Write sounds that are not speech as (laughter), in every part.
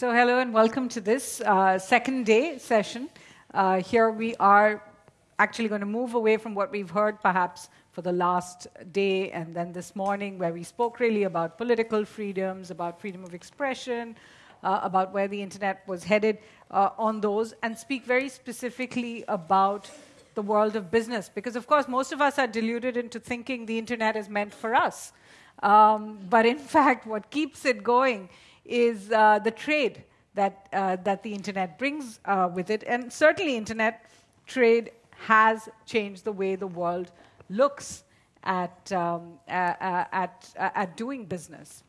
So, hello and welcome to this uh, second day session. Uh, here we are actually going to move away from what we've heard perhaps for the last day and then this morning, where we spoke really about political freedoms, about freedom of expression, uh, about where the internet was headed uh, on those, and speak very specifically about the world of business. Because, of course, most of us are deluded into thinking the internet is meant for us. Um, but in (laughs) fact, what keeps it going is uh, the trade that, uh, that the internet brings uh, with it. And certainly, internet trade has changed the way the world looks at, um, at, at doing business.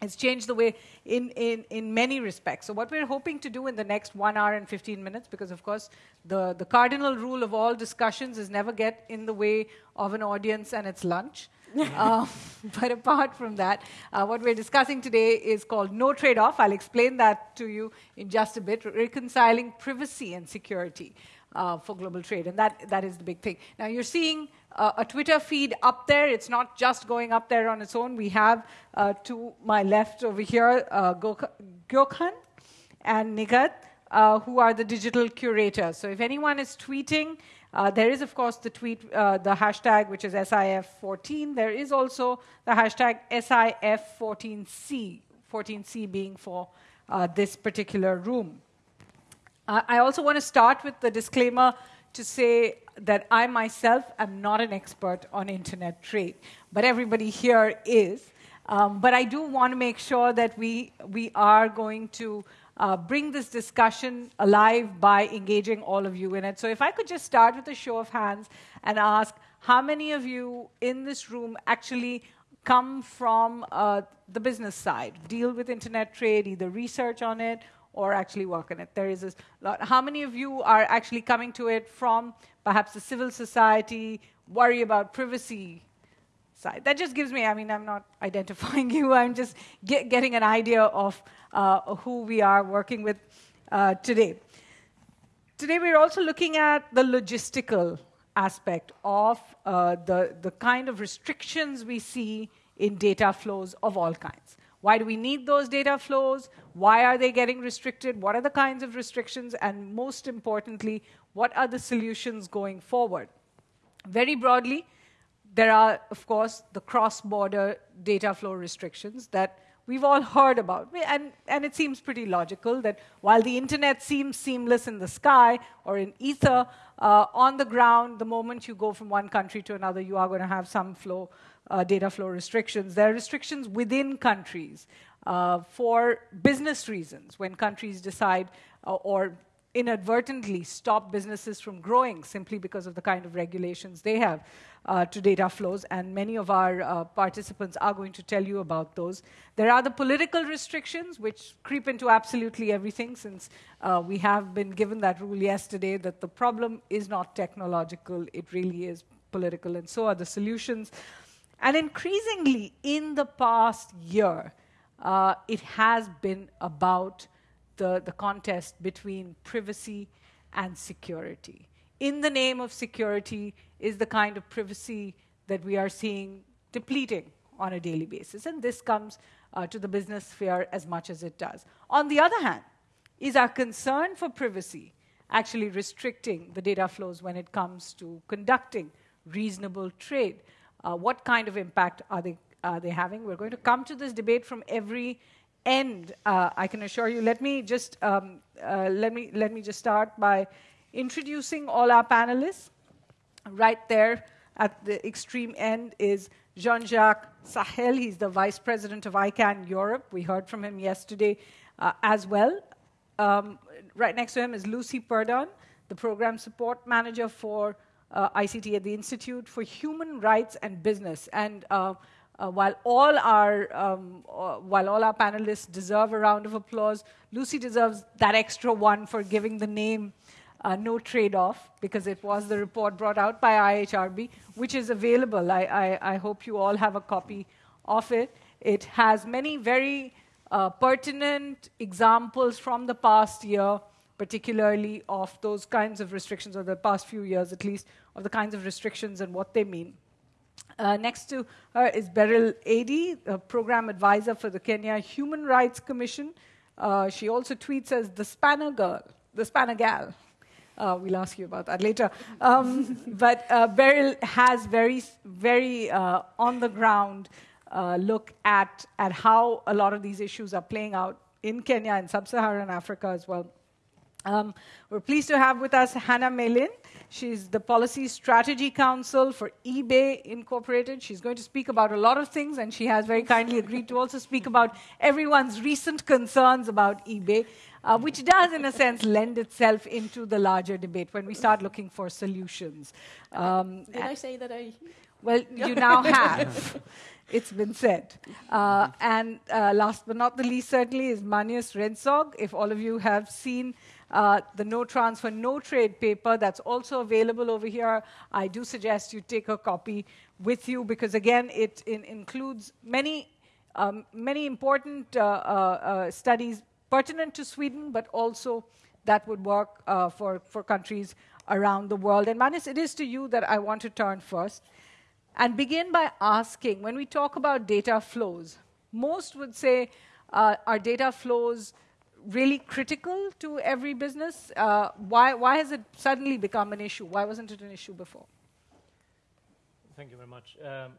It's changed the way in, in, in many respects. So, what we're hoping to do in the next one hour and 15 minutes, because of course, the, the cardinal rule of all discussions is never get in the way of an audience and its lunch. Uh, (laughs) but apart from that, uh, what we're discussing today is called No Trade Off. I'll explain that to you in just a bit reconciling privacy and security. Uh, for global trade, and that, that is the big thing. Now, you're seeing a Twitter feed up there. It's not just going up there on its own. We have uh, to my left over here uh, Gökhan and Nigat, uh, who are the digital curators. So, if anyone is tweeting, uh, there is, of course, the tweet, uh, the hashtag, which is SIF14. There is also the hashtag SIF14C, 14C being for uh, this particular room. Uh, I also want to start with the disclaimer to say that I myself am not an expert on internet trade, but everybody here is. Um, but I do want to make sure that we, we are going to uh, bring this discussion alive by engaging all of you in it. So, if I could just start with a show of hands and ask how many of you in this room actually come from uh, the business side, deal with internet trade, either research on it or actually work on it. There is a lot. How many of you are actually coming to it from perhaps the civil society, worry about privacy side? That just gives me, I mean, I'm not identifying (laughs) you, I'm just get, getting an idea of uh, who we are working with uh, today. Today, we're also looking at the logistical aspect of uh, the, the kind of restrictions we see in data flows of all kinds. Why do we need those data flows? Why are they getting restricted? What are the kinds of restrictions? And most importantly, what are the solutions going forward? Very broadly, there are, of course, the cross border data flow restrictions that we've all heard about. And, and it seems pretty logical that while the internet seems seamless in the sky or in ether, uh, on the ground, the moment you go from one country to another, you are going to have some flow, uh, data flow restrictions. There are restrictions within countries uh, for business reasons when countries decide uh, or inadvertently stop businesses from growing simply because of the kind of regulations they have uh, to data flows, and many of our uh, participants are going to tell you about those. There are the political restrictions, which creep into absolutely everything, since uh, we have been given that rule yesterday that the problem is not technological, it really is political, and so are the solutions. And increasingly, in the past year, uh, it has been about the, the contest between privacy and security in the name of security is the kind of privacy that we are seeing depleting on a daily basis. And this comes uh, to the business sphere as much as it does. On the other hand, is our concern for privacy actually restricting the data flows when it comes to conducting reasonable trade? Uh, what kind of impact are they, are they having? We're going to come to this debate from every end, uh, I can assure you. Let me just, um, uh, let me, let me just start by Introducing all our panelists, right there at the extreme end is Jean Jacques Sahel. He's the vice president of ICANN Europe. We heard from him yesterday uh, as well. Um, right next to him is Lucy Purdon, the program support manager for uh, ICT at the Institute for Human Rights and Business. And uh, while all our um, uh, while all our panelists deserve a round of applause, Lucy deserves that extra one for giving the name uh, no trade-off, because it was the report brought out by IHRB, which is available. I, I, I hope you all have a copy of it. It has many very uh, pertinent examples from the past year, particularly of those kinds of restrictions, or the past few years at least, of the kinds of restrictions and what they mean. Uh, next to her is Beryl Adie, a program advisor for the Kenya Human Rights Commission, Uh, she also tweets as the Spanner Girl, the Spanner Gal. Uh, we'll ask you about that later. Um, (laughs) but uh, Beryl has very, very uh, on the ground look at, at how a lot of these issues are playing out in Kenya and sub Saharan Africa as well. Um, we're pleased to have with us Hannah Melin. She's the Policy Strategy Counsel for eBay Incorporated. She's going to speak about a lot of things, and she has very kindly agreed to also speak about everyone's recent concerns about eBay, uh, which does, in a sense, lend itself into the larger debate when we start looking for solutions. Um, Did I say that I? Well, (laughs) you now have. it's been said. Uh, and uh, last but not the least, certainly, is Magnus Rentzhog. If all of you have seen uh, the no transfer, no trade paper that's also available over here. I do suggest you take a copy with you because, again, it in includes many, um, many important uh, uh, uh studies pertinent to Sweden, but also that would work uh, for, for countries around the world. And Magnus, it is to you that I want to turn first and begin by asking when we talk about data flows, most would say, uh, are data flows really critical to every business? Uh, why, why has it suddenly become an issue? Why wasn't it an issue before? Thank you very much. Um,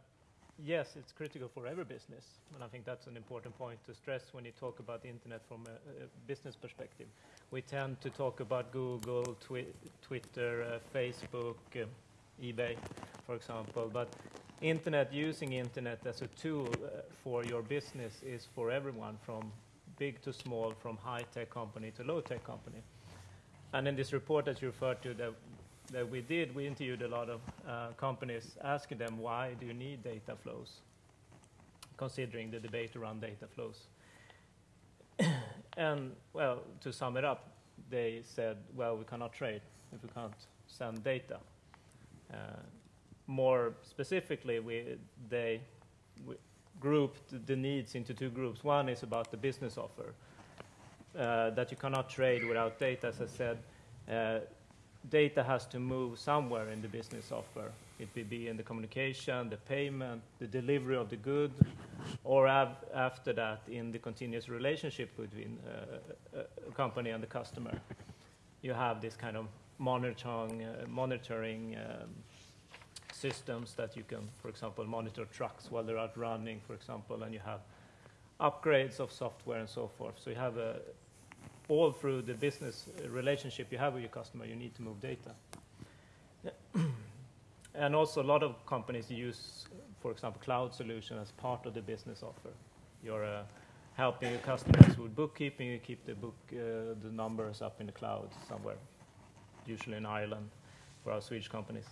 yes, it's critical for every business, and I think that's an important point to stress when you talk about the internet from a, a business perspective. We tend to talk about Google, twi Twitter, uh, Facebook, uh, eBay, for example, but internet using internet as a tool uh, for your business is for everyone from big to small, from high-tech company to low-tech company. And in this report that you referred to that, that we did, we interviewed a lot of uh, companies asking them, why do you need data flows, considering the debate around data flows. (coughs) and, well, to sum it up, they said, well, we cannot trade if we can't send data. Uh, more specifically, we, they, we, grouped the needs into two groups. One is about the business offer, uh, that you cannot trade without data. As I said, uh, data has to move somewhere in the business offer. It may be in the communication, the payment, the delivery of the good, or after that in the continuous relationship between uh, a company and the customer. You have this kind of monitoring, uh, monitoring um, systems that you can, for example, monitor trucks while they're out running, for example, and you have upgrades of software and so forth. So you have a, all through the business relationship you have with your customer, you need to move data. (clears throat) and also a lot of companies use, for example, cloud solution as part of the business offer. You're uh, helping your customers with bookkeeping, you keep the book, uh, the numbers up in the cloud somewhere, usually in Ireland for our Swedish companies.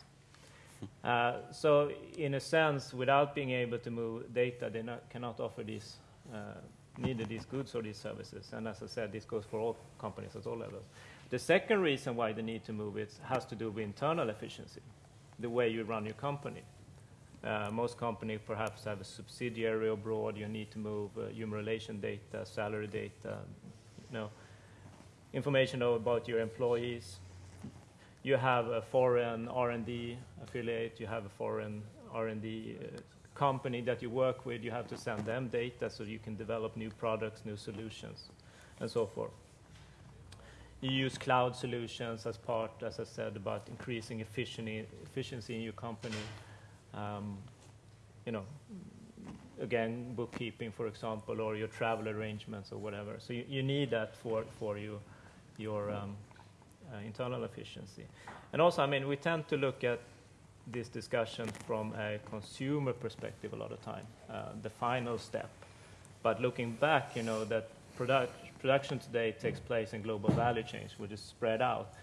Uh, so in a sense, without being able to move data, they not, cannot offer these, uh, neither these goods or these services. And as I said, this goes for all companies at all levels. The second reason why they need to move it has to do with internal efficiency, the way you run your company. Uh, most companies perhaps have a subsidiary abroad. You need to move uh, human relation data, salary data, you know, information about your employees, you have a foreign R&D affiliate, you have a foreign R&D uh, company that you work with, you have to send them data so you can develop new products, new solutions, and so forth. You use cloud solutions as part, as I said, about increasing efficiency in your company. Um, you know, again, bookkeeping, for example, or your travel arrangements or whatever. So you, you need that for, for you, your um, uh, internal efficiency. And also, I mean, we tend to look at this discussion from a consumer perspective a lot of time, uh, the final step. But looking back, you know, that product, production today takes place in global value chains, which is spread out.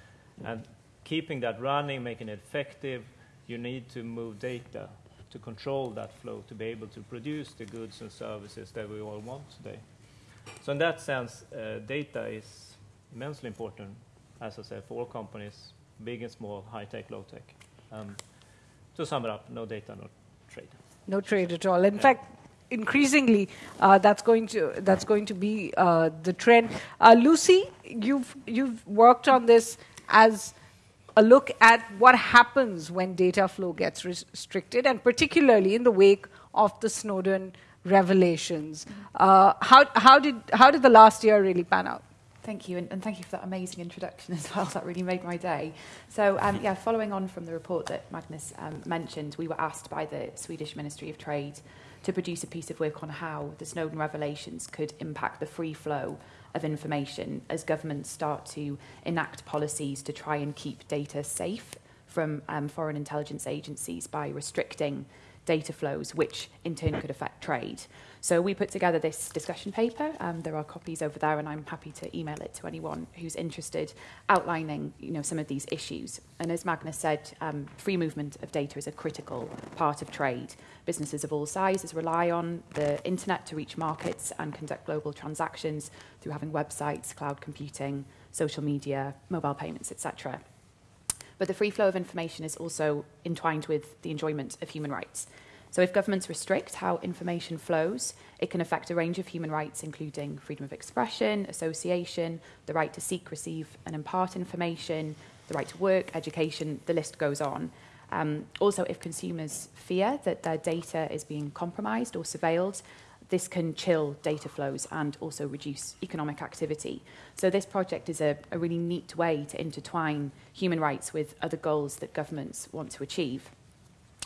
And keeping that running, making it effective, you need to move data to control that flow, to be able to produce the goods and services that we all want today. So in that sense, uh, data is immensely important as I said, for all companies, big and small, high tech, low tech. Um, to sum it up, no data, no trade. No trade at all. In yeah. fact, increasingly, uh, that's going to that's going to be uh, the trend. Uh, Lucy, you've you've worked on this as a look at what happens when data flow gets restricted, and particularly in the wake of the Snowden revelations. Uh, how, how, did, how did the last year really pan out? Thank you, and, and, thank you for that amazing introduction as well. (laughs) That really made my day. So, um, yeah, following on from the report that Magnus um, mentioned, we were asked by the Swedish Ministry of Trade to produce a piece of work on how the Snowden revelations could impact the free flow of information as governments start to enact policies to try and keep data safe from um, foreign intelligence agencies by restricting data flows, which in turn could affect trade. So we put together this discussion paper. Um, there are copies over there, and I'm happy to email it to anyone who's interested, outlining you know some of these issues. And as Magnus said, um, free movement of data is a critical part of trade. Businesses of all sizes rely on the internet to reach markets and conduct global transactions through having websites, cloud computing, social media, mobile payments, etc. But the free flow of information is also entwined with the enjoyment of human rights. So if governments restrict how information flows, it can affect a range of human rights, including freedom of expression, association, the right to seek, receive, and impart information, the right to work, education, the list goes on. Um, also, if consumers fear that their data is being compromised or surveilled, this can chill data flows and also reduce economic activity. So this project is a, a really neat way to intertwine human rights with other goals that governments want to achieve.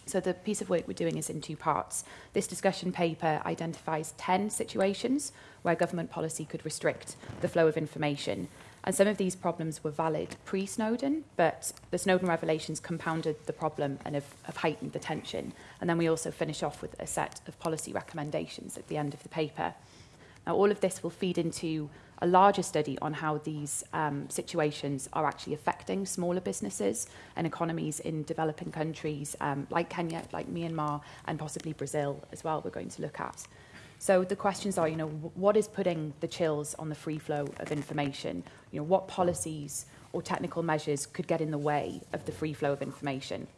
So the piece of work we're doing is in two parts. This discussion paper identifies 10 situations where government policy could restrict the flow of information. And some of these problems were valid pre-Snowden, but the Snowden revelations compounded the problem and have, have heightened the tension. And then we also finish off with a set of policy recommendations at the end of the paper. Now, all of this will feed into a larger study on how these um, situations are actually affecting smaller businesses and economies in developing countries um, like Kenya, like Myanmar, and possibly Brazil as well, we're going to look at. So the questions are, you know, what is putting the chills on the free flow of information? You know, what policies or technical measures could get in the way of the free flow of information?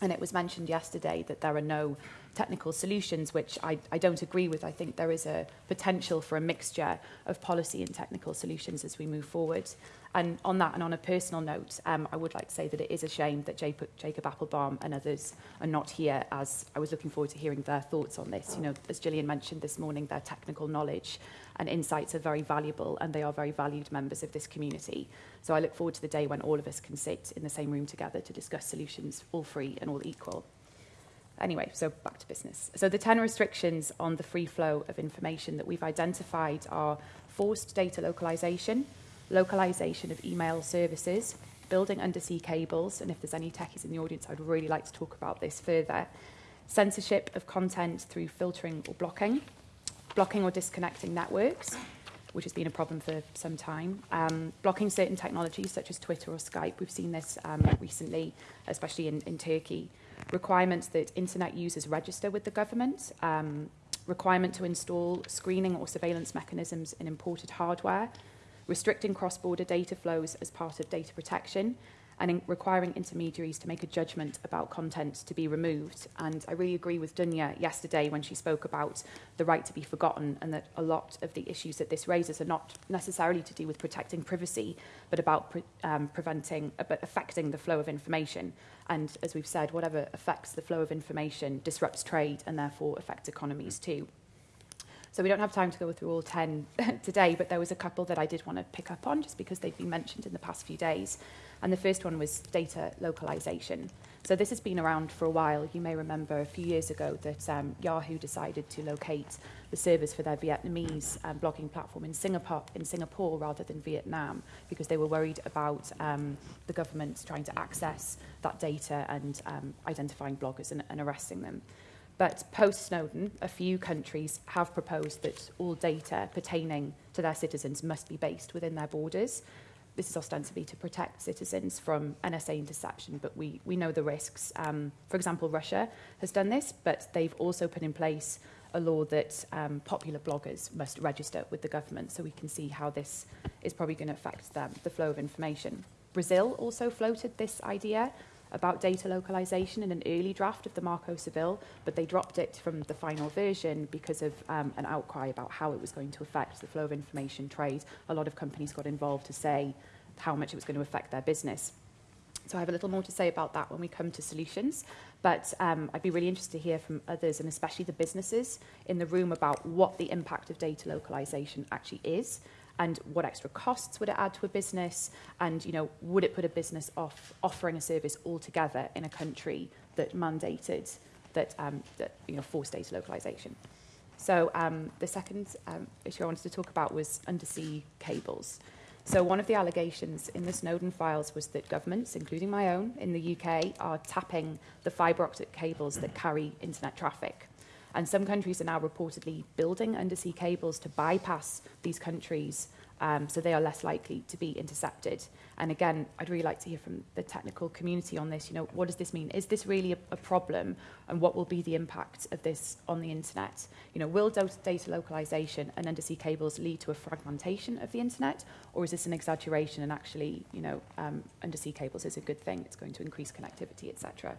And it was mentioned yesterday that there are no technical solutions, which I, I don't agree with. I think there is a potential for a mixture of policy and technical solutions as we move forward. And on that, and on a personal note, um, I would like to say that it is a shame that Jacob, Appelbaum and others are not here, as I was looking forward to hearing their thoughts on this. You know, as Gillian mentioned this morning, their technical knowledge and insights are very valuable, and they are very valued members of this community. So I look forward to the day when all of us can sit in the same room together to discuss solutions, all free and all equal. Anyway, so back to business. So the 10 restrictions on the free flow of information that we've identified are forced data localization, localization of email services, building undersea cables, and if there's any techies in the audience, I'd really like to talk about this further, censorship of content through filtering or blocking, blocking or disconnecting networks, which has been a problem for some time, um, blocking certain technologies such as Twitter or Skype. We've seen this um, recently, especially in, in Turkey requirements that internet users register with the government, um, requirement to install screening or surveillance mechanisms in imported hardware, restricting cross-border data flows as part of data protection, and in requiring intermediaries to make a judgment about content to be removed. And I really agree with Dunja yesterday when she spoke about the right to be forgotten and that a lot of the issues that this raises are not necessarily to do with protecting privacy, but about pre um, preventing, uh, but affecting the flow of information. And as we've said, whatever affects the flow of information disrupts trade and therefore affects economies too. So we don't have time to go through all 10 (laughs) today, but there was a couple that I did want to pick up on just because they've been mentioned in the past few days. And the first one was data localization. So this has been around for a while. You may remember a few years ago that um, Yahoo decided to locate the servers for their Vietnamese um, blogging platform in Singapore, in Singapore rather than Vietnam because they were worried about um, the government trying to access that data and um, identifying bloggers and, and arresting them. But post Snowden, a few countries have proposed that all data pertaining to their citizens must be based within their borders. This is ostensibly to protect citizens from NSA interception, but we, we know the risks. Um, for example, Russia has done this, but they've also put in place a law that um, popular bloggers must register with the government, so we can see how this is probably going to affect them, the flow of information. Brazil also floated this idea about data localization in an early draft of the Marco Civil, but they dropped it from the final version because of um, an outcry about how it was going to affect the flow of information trade. A lot of companies got involved to say how much it was going to affect their business. So I have a little more to say about that when we come to solutions. But um, I'd be really interested to hear from others, and especially the businesses in the room, about what the impact of data localization actually is, and what extra costs would it add to a business, and you know, would it put a business off offering a service altogether in a country that mandated that, um, that you know, forced data localization. So um, the second um, issue I wanted to talk about was undersea cables. So one of the allegations in the Snowden files was that governments, including my own in the UK, are tapping the fibre optic cables that carry internet traffic. And some countries are now reportedly building undersea cables to bypass these countries um, so they are less likely to be intercepted. And again, I'd really like to hear from the technical community on this. You know, what does this mean? Is this really a, a problem? And what will be the impact of this on the internet? You know, will data localization and undersea cables lead to a fragmentation of the internet? Or is this an exaggeration and actually, you know, um, undersea cables is a good thing? It's going to increase connectivity, etc.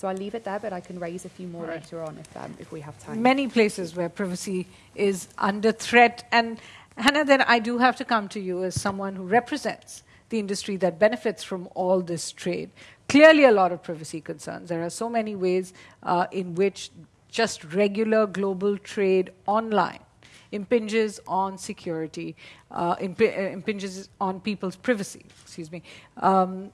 So I'll leave it there, but I can raise a few more right. later on if, um, if we have time. Many places where privacy is under threat. And Hannah, then I do have to come to you as someone who represents the industry that benefits from all this trade. Clearly, a lot of privacy concerns. There are so many ways uh, in which just regular global trade online impinges on security, uh, imp- uh, impinges on people's privacy. Excuse me. Um,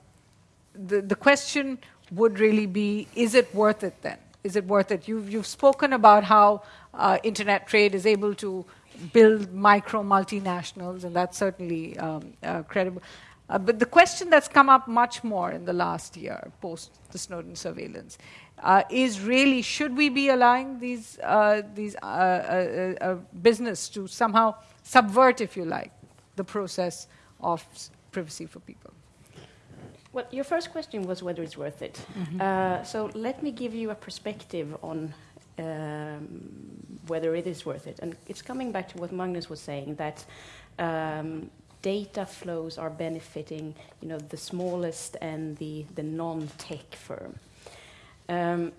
the, the question would really be is it worth it then? Is it worth it? You've, you've spoken about how uh, internet trade is able to build micro multinationals, and that's certainly um, uh, credible. Uh, but the question that's come up much more in the last year, post the Snowden surveillance, uh, is really should we be allowing these, uh, these uh, uh, business to somehow subvert, if you like, the process of privacy for people? Well, your first question was whether it's worth it. Mm-hmm. so let me give you a perspective on um, whether it is worth it. And it's coming back to what Magnus was saying that um, data flows are benefiting, you know, the smallest and the, the non-tech firm. Um,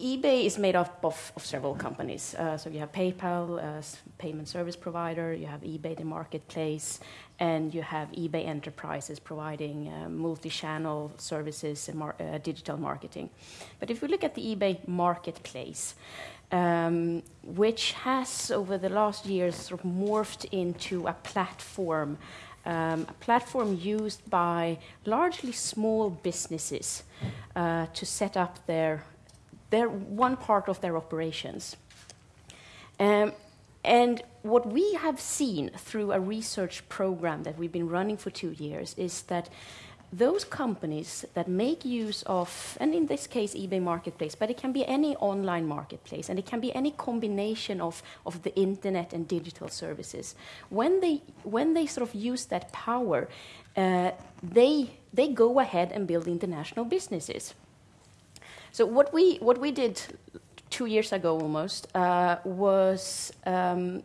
eBay is made up of, of several companies. Uh, so you have PayPal, uh, payment service provider, you have eBay, the marketplace, and you have eBay Enterprises providing uh, multi-channel services and mar uh, digital marketing. But if we look at the eBay marketplace, um, which has over the last years sort of morphed into a platform um, a platform used by largely small businesses uh, to set up their they're one part of their operations. Um, and what we have seen through a research program that we've been running for two years is that those companies that make use of, and in this case, eBay Marketplace, but it can be any online marketplace, and it can be any combination of, of the internet and digital services. When they, when they sort of use that power, uh, they, they go ahead and build international businesses. So what we what we did two years ago almost uh, was um,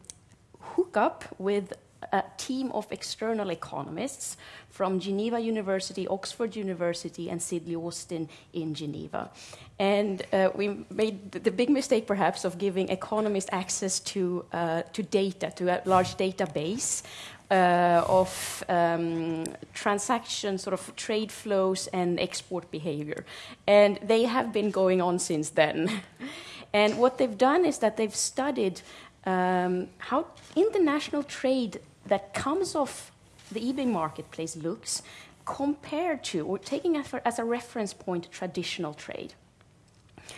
hook up with a team of external economists from Geneva University, Oxford University, and Sidley Austin in Geneva. And uh, we made the big mistake, perhaps, of giving economists access to, uh, to data, to a large database, uh, of um, transaction, sort of trade flows and export behavior. And they have been going on since then. (laughs) and what they've done is that they've studied um, how international trade that comes off the eBay marketplace looks compared to, or taking as a reference point, traditional trade.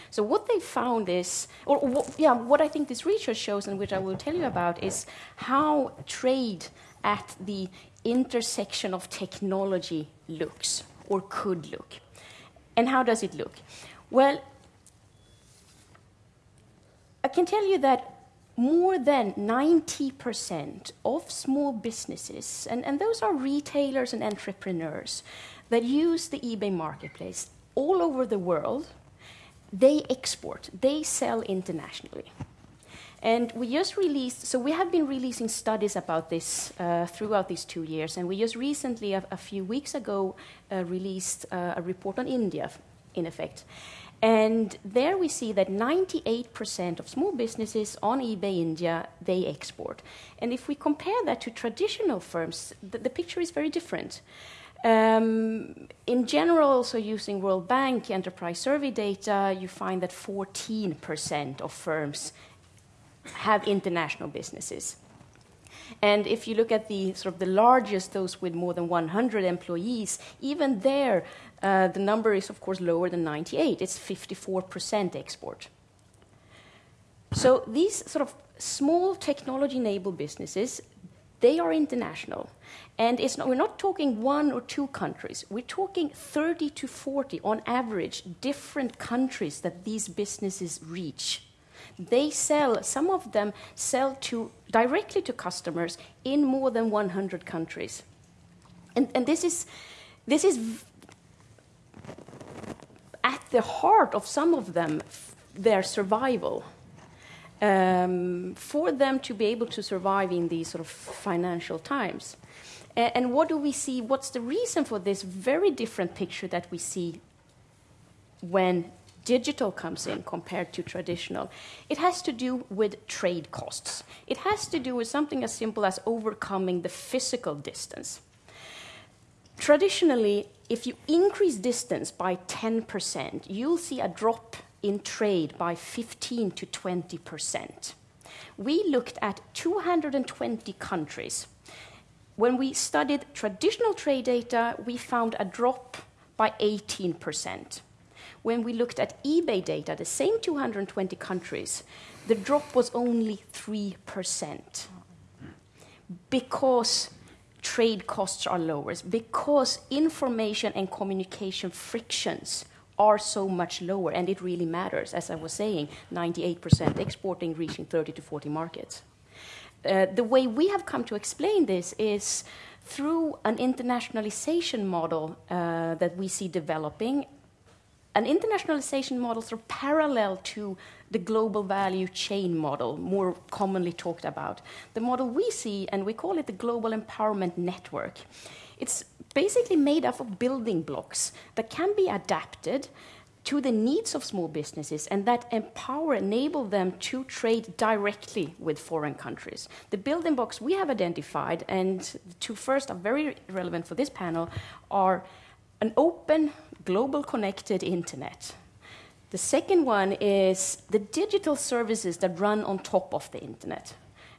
So what they found is, or, or yeah, what I think this research shows, and which I will tell you about, is how trade at the intersection of technology looks or could look. And how does it look? Well, I can tell you that more than 90% of small businesses, and, and those are retailers and entrepreneurs that use the eBay marketplace all over the world, they export, they sell internationally. And we just released, so we have been releasing studies about this uh, throughout these two years, and we just recently, a, a few weeks ago, uh, released uh, a report on India, in effect. And there we see that 98% of small businesses on eBay India, they export. And if we compare that to traditional firms, the, the picture is very different. Um, in general, so using World Bank enterprise survey data, you find that 14% of firms have international businesses. And if you look at the sort of the largest, those with more than 100 employees, even there, uh, the number is of course lower than 98. It's 54% export. So these sort of small technology-enabled businesses, they are international. And it's not, we're not talking one or two countries. We're talking 30 to 40, on average, different countries that these businesses reach. They sell, some of them sell to, directly to customers in more than 100 countries. And, and this is, this is at the heart of some of them, their survival. Um, for them to be able to survive in these sort of financial times. And what do we see? What's the reason for this very different picture that we see when digital comes in compared to traditional? It has to do with trade costs. It has to do with something as simple as overcoming the physical distance. Traditionally, if you increase distance by 10%, you'll see a drop in trade by 15 to 20%. We looked at 220 countries when we studied traditional trade data, we found a drop by 18%. When we looked at eBay data, the same 220 countries, the drop was only 3%. Because trade costs are lower, because information and communication frictions are so much lower, and it really matters. As I was saying, 98% exporting, reaching 30 to 40 markets. Uh, the way we have come to explain this is through an internationalization model uh, that we see developing, an internationalization model sort of parallel to the global value chain model, more commonly talked about. The model we see, and we call it the Global Empowerment Network, it's basically made up of building blocks that can be adapted to the needs of small businesses and that empower, enable them to trade directly with foreign countries. The building blocks we have identified, and the two first are very relevant for this panel, are an open, global connected internet. The second one is the digital services that run on top of the internet.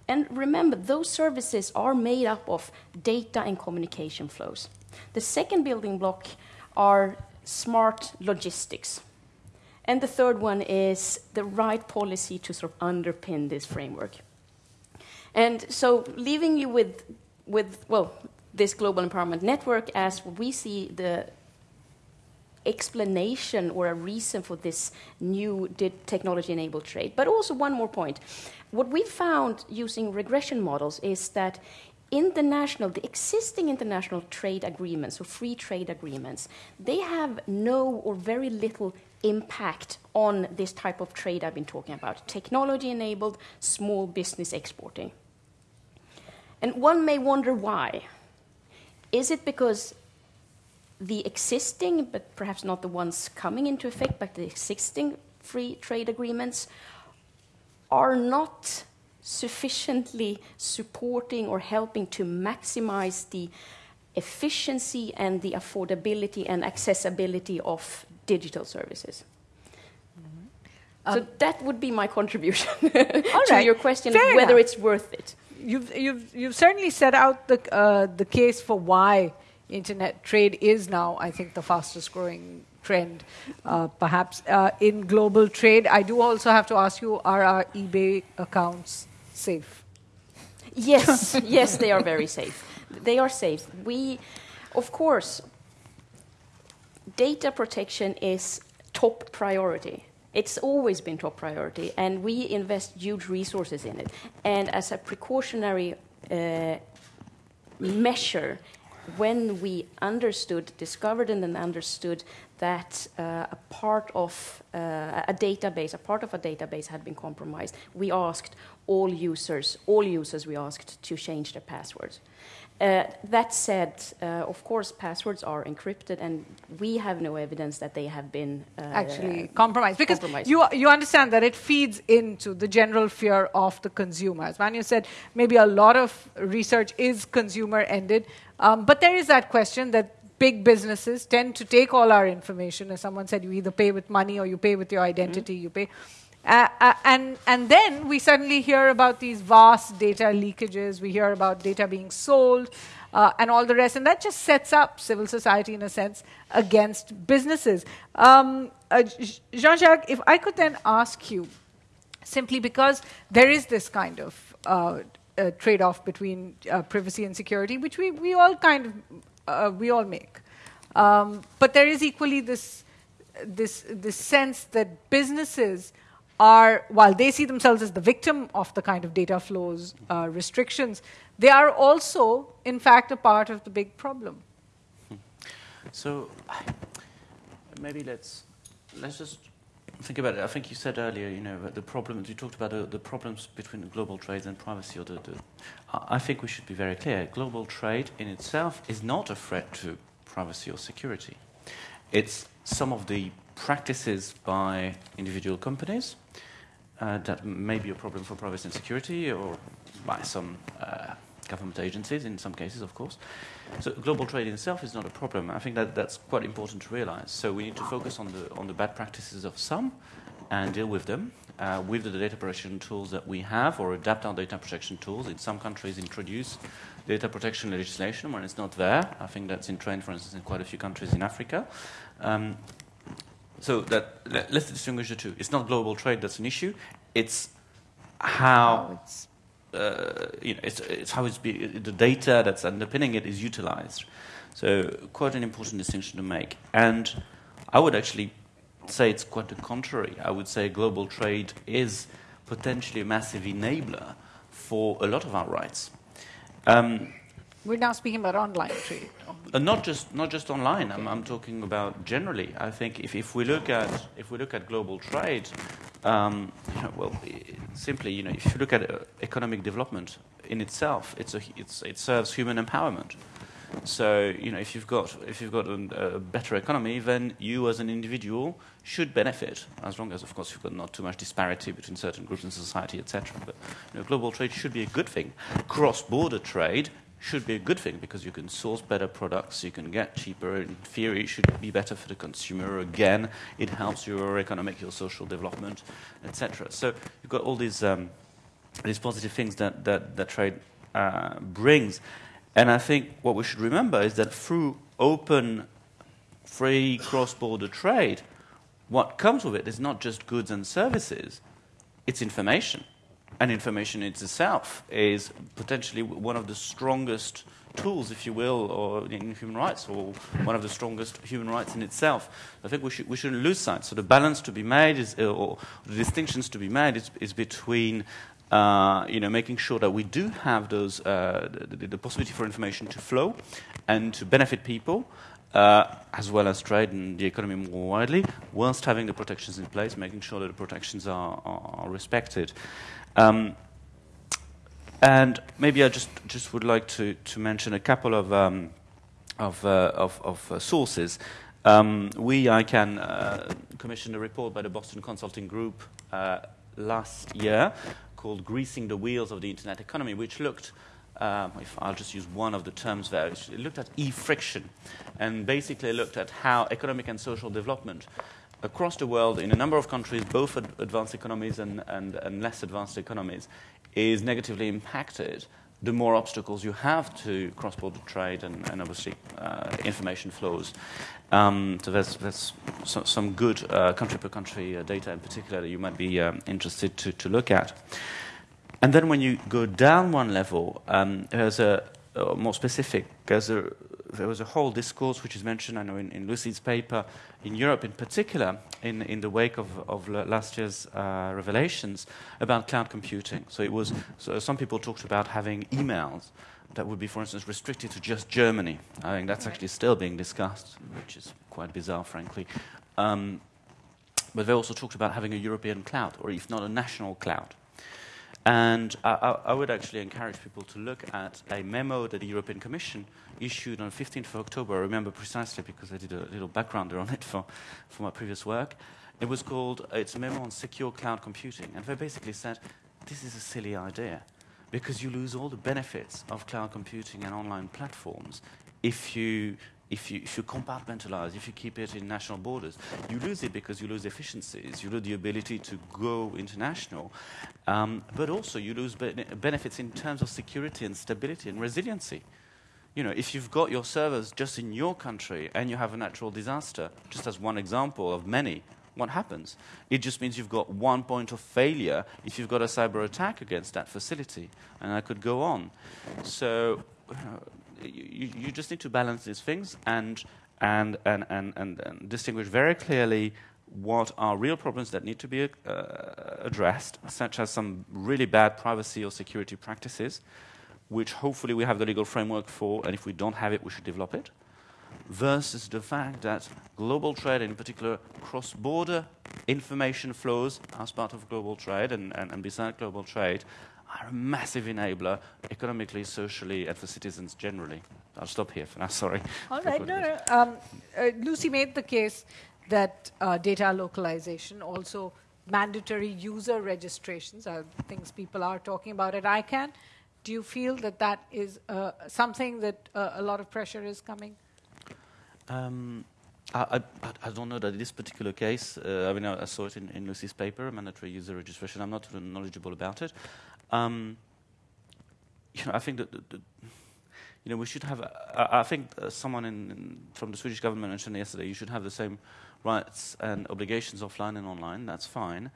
And remember, those services are made up of data and communication flows. The second building block are smart logistics. And the third one is the right policy to sort of underpin this framework. And so, leaving you with, with well, this global empowerment network as we see the explanation or a reason for this new technology enabled trade. But also, one more point. What we found using regression models is that international, the existing international trade agreements or free trade agreements, they have no or very little impact on this type of trade I've been talking about technology enabled small business exporting. And one may wonder why. Is it because the existing, but perhaps not the ones coming into effect, but the existing free trade agreements are not sufficiently supporting or helping to maximize the efficiency and the affordability and accessibility of digital services. Mm-hmm. So um, that would be my contribution (laughs) to right. your question Fair whether enough. it's worth it. You've, you've, you've certainly set out the, uh, the case for why internet trade is now, I think, the fastest growing trend, uh, perhaps. Uh, in global trade, I do also have to ask you are our eBay accounts safe? Yes, (laughs) yes, they are very safe. They are safe. We, of course, data protection is top priority. It's always been top priority, and we invest huge resources in it. And as a precautionary uh, measure, when we understood, discovered, and then understood that uh, a part of uh, a database, a part of a database had been compromised, we asked all users, all users, we asked to change their passwords. Uh, that said, uh, of course, passwords are encrypted, and we have no evidence that they have been uh, actually compromised. Because compromised. You, you understand that it feeds into the general fear of the consumer. As Manu said, maybe a lot of research is consumer ended, um, but there is that question that big businesses tend to take all our information. As someone said, you either pay with money or you pay with your identity. You pay. Uh, uh, and, and then we suddenly hear about these vast data leakages. We hear about data being sold uh, and all the rest. And that just sets up civil society, in a sense, against businesses. Um, uh, Jean Jacques, if I could then ask you, simply because there is this kind of trade off between privacy and security, which we, we all kind of we all make. Um, but there is equally this, this, this sense that businesses are, while they see themselves as the victim of the kind of data flows uh, restrictions, they are also, in fact, a part of the big problem. So maybe let's let's just think about it. I think you said earlier, you know, the problems you talked about the problems between global trade and privacy. Or the, the, I think we should be very clear. Global trade in itself is not a threat to privacy or security. It's some of the practices by individual companies uh, that may be a problem for privacy and security, or by some uh, government agencies in some cases, of course. So global trade itself is not a problem. I think that that's quite important to realize. So we need to focus on the on the bad practices of some and deal with them uh, with the data protection tools that we have, or adapt our data protection tools. In some countries, introduce data protection legislation when it's not there. I think that's in trend, for instance, in quite a few countries in Africa. Um, so that let's distinguish the two. It's not global trade that's an issue. It's how it's, uh, you know, it's, it's how it's be, the data that's underpinning it is utilized. So quite an important distinction to make. And I would actually say it's quite the contrary. I would say global trade is potentially a massive enabler for a lot of our rights. Um, we're now speaking about online trade. Uh, not just not just online. I'm, I'm talking about generally. I think if, if we look at if we look at global trade, um, well, simply you know if you look at uh, economic development in itself, it's a, it's, it serves human empowerment. So you know if you've got if you've got a, a, better economy, then you as an individual should benefit, as long as of course you've got not too much disparity between certain groups in society, etc. But you know, global trade should be a good thing. Cross-border trade should be a good thing because you can source better products, you can get cheaper. In theory, it should be better for the consumer. Again, it helps your economic, your social development, etc. So you've got all these um, these positive things that that, that trade uh, brings, and I think what we should remember is that through open, free cross-border trade, what comes with it is not just goods and services; it's information and information in itself is potentially one of the strongest tools, if you will, or in human rights, or one of the strongest human rights in itself. I think we, should, we shouldn't lose sight. So the balance to be made is, or the distinctions to be made is, is between uh, you know, making sure that we do have those, uh, the, the, possibility for information to flow and to benefit people, uh, as well as trade and the economy more widely, whilst having the protections in place, making sure that the protections are, are respected. Um, and maybe I just, just would like to, to mention a couple of, um, of, uh, of, of uh, sources. Um, we, ICANN, uh, commissioned a report by the Boston Consulting Group uh, last year called Greasing the Wheels of the Internet Economy, which looked um, if I'll just use one of the terms there, it looked at e-friction and basically looked at how economic and social development across the world in a number of countries, both ad- advanced economies and, and, and less advanced economies, is negatively impacted the more obstacles you have to cross-border trade and, and obviously uh, information flows. Um, so there's, there's so, some good uh, country-per-country uh, data in particular that you might be um, interested to, to look at. And then when you go down one level, um, there's a, a more specific, there's a there was a whole discourse which is mentioned, I know, in, in Lucy's paper, in Europe in particular, in, in the wake of, of last year's uh, revelations about cloud computing. So it was, so some people talked about having emails that would be, for instance, restricted to just Germany. I think that's actually still being discussed, which is quite bizarre, frankly. Um, but they also talked about having a European cloud, or if not a national cloud. And I, I, would actually encourage people to look at a memo that the European Commission issued on 15th of October. I remember precisely because I did a little backgrounder on it for, for my previous work. It was called, it's a memo on secure cloud computing. And they basically said, this is a silly idea because you lose all the benefits of cloud computing and online platforms if you if you, if you compartmentalize, if you keep it in national borders, you lose it because you lose efficiencies, you lose the ability to go international, um, but also you lose be- benefits in terms of security and stability and resiliency. You know, if you've got your servers just in your country and you have a natural disaster, just as one example of many, what happens? It just means you've got one point of failure if you've got a cyber attack against that facility, and I could go on. So uh, you, you just need to balance these things and, and, and, and, and, and distinguish very clearly what are real problems that need to be uh, addressed, such as some really bad privacy or security practices, which hopefully we have the legal framework for, and if we don't have it, we should develop it, versus the fact that global trade, in particular cross border information flows as part of global trade and, and, and beside global trade, are a massive enabler economically, socially, and for citizens generally. I'll stop here for now, (laughs) sorry. All right, no, no. Um, uh, Lucy made the case that uh, data localization, also mandatory user registrations, are things people are talking about at ICANN. Do you feel that that is uh, something that uh, a lot of pressure is coming? Um, I, I, I, don't know that this particular case, uh, I mean, I, I, saw it in, in Lucy's paper, mandatory user registration. I'm not knowledgeable about it. Um, you know, I think that, that, that, you know we should have. I, think someone in, in, from the Swedish government mentioned yesterday you should have the same rights and obligations offline and online. That's fine,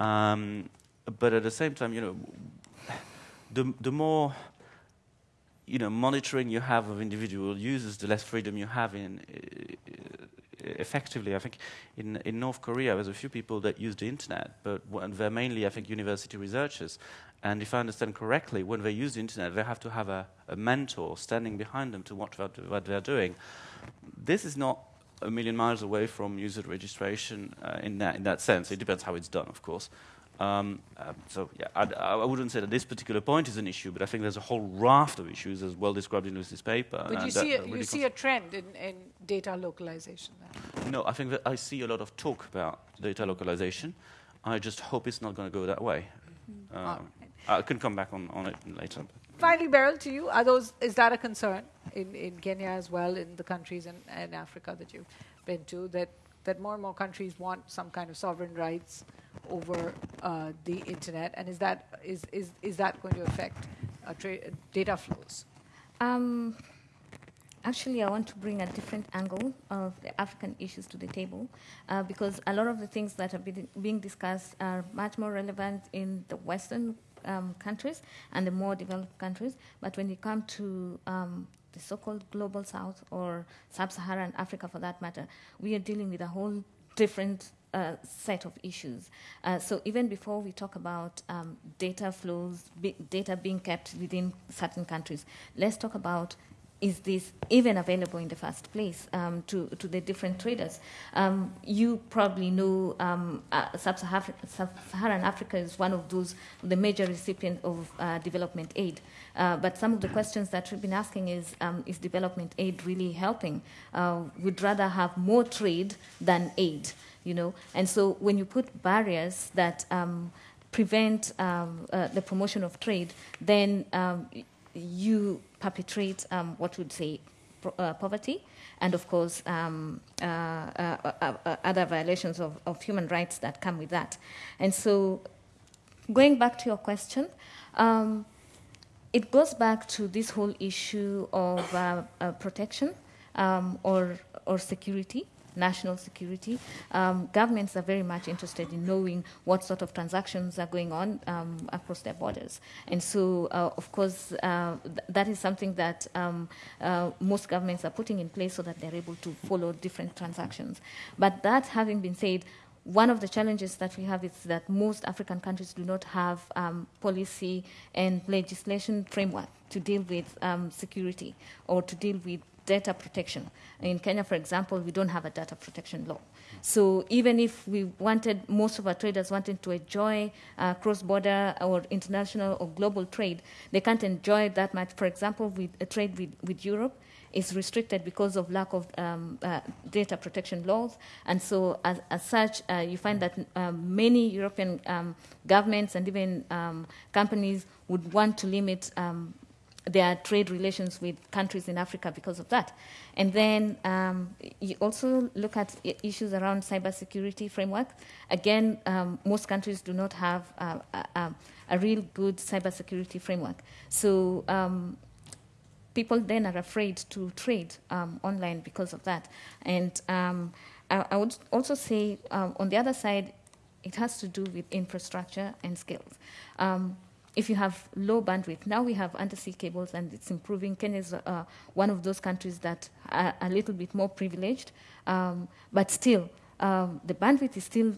um, but at the same time, you know, the the more you know monitoring you have of individual users, the less freedom you have in. Uh, effectively, I think in, in North Korea, there's a few people that use the internet, but they're mainly, I think, university researchers. And if I understand correctly, when they use the internet, they have to have a, a mentor standing behind them to watch what, what, they're doing. This is not a million miles away from user registration uh, in, that, in that sense. It depends how it's done, of course. Um, uh, so yeah, I, I, wouldn't say that this particular point is an issue, but I think there's a whole raft of issues as well described in Lucy's paper. But you see, a, really you see a trend in, in data localization. Then. No, I think that I see a lot of talk about data localization. I just hope it's not going to go that way. Mm-hmm. Um, I can come back on, on it later. Finally, Beryl, to you, are those, is that a concern in, in Kenya as well, in the countries in, in Africa that you've been to, that, that more and more countries want some kind of sovereign rights over uh, the internet? And is that, is, is, is that going to affect uh, tra- data flows? Um, actually, I want to bring a different angle of the African issues to the table uh, because a lot of the things that are being discussed are much more relevant in the Western um, countries and the more developed countries. But when you come to um, the so-called global south or sub-Saharan Africa, for that matter, we are dealing with a whole different uh, set of issues. Uh, so even before we talk about um, data flows, data being kept within certain countries, let's talk about is this even available in the first place um, to, to the different traders? Um, you probably know um, uh, Sub-Saharan Africa is one of those, the major recipient of uh, development aid. Uh, but some of the questions that we've been asking is, um, is development aid really helping? Uh, we'd rather have more trade than aid, you know? And so when you put barriers that um, prevent um, uh, the promotion of trade, then you perpetrate um, what would say uh, poverty and of course um, uh, uh, uh, uh, other violations of, of, human rights that come with that. And so, going back to your question, um, it goes back to this whole issue of uh, protection um, or or security national security. Um, governments are very much interested in knowing what sort of transactions are going on um, across their borders. And so, uh, of course, uh, th- that is something that um, uh, most governments are putting in place so that they're able to follow different transactions. But that having been said, one of the challenges that we have is that most African countries do not have um, policy and legislation framework to deal with um, security or to deal with data protection. In Kenya, for example, we don't have a data protection law. So even if we wanted, most of our traders wanted to enjoy uh, cross-border or international or global trade, they can't enjoy that much. For example, with a trade with, with Europe, is restricted because of lack of um, uh, data protection laws. And so, as, as such, uh, you find that uh, many European um, governments and even um, companies would want to limit um, their trade relations with countries in Africa because of that. And then um, you also look at issues around cybersecurity framework. Again, um, most countries do not have uh, a, a, a real good cybersecurity framework. So um, people then are afraid to trade um, online because of that. And um, I, I would also say, um, on the other side, it has to do with infrastructure and skills. Um, if you have low bandwidth, now we have undersea cables and it's improving. Kenya is uh, one of those countries that are a little bit more privileged, um, but still, um, the bandwidth is still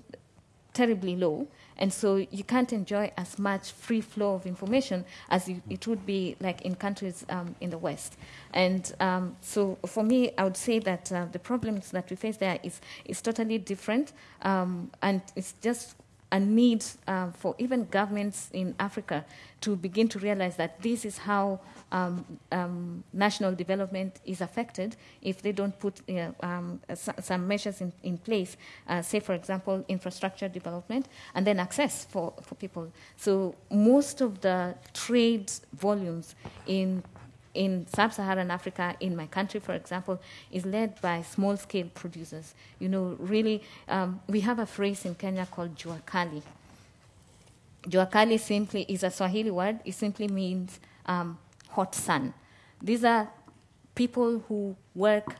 terribly low, and so you can't enjoy as much free flow of information as you, it would be like in countries um, in the West. And um, so, for me, I would say that uh, the problems that we face there is is totally different, um, and it's just a need uh, for even governments in Africa to begin to realize that this is how um, um, national development is affected if they don't put uh, um, s- some measures in, in place, uh, say, for example, infrastructure development, and then access for, for people. So, most of the trade volumes in in sub-Saharan Africa, in my country, for example, is led by small-scale producers. You know, really, um, we have a phrase in Kenya called jua kali. Jua kali simply is a Swahili word. It simply means um, hot sun. These are people who work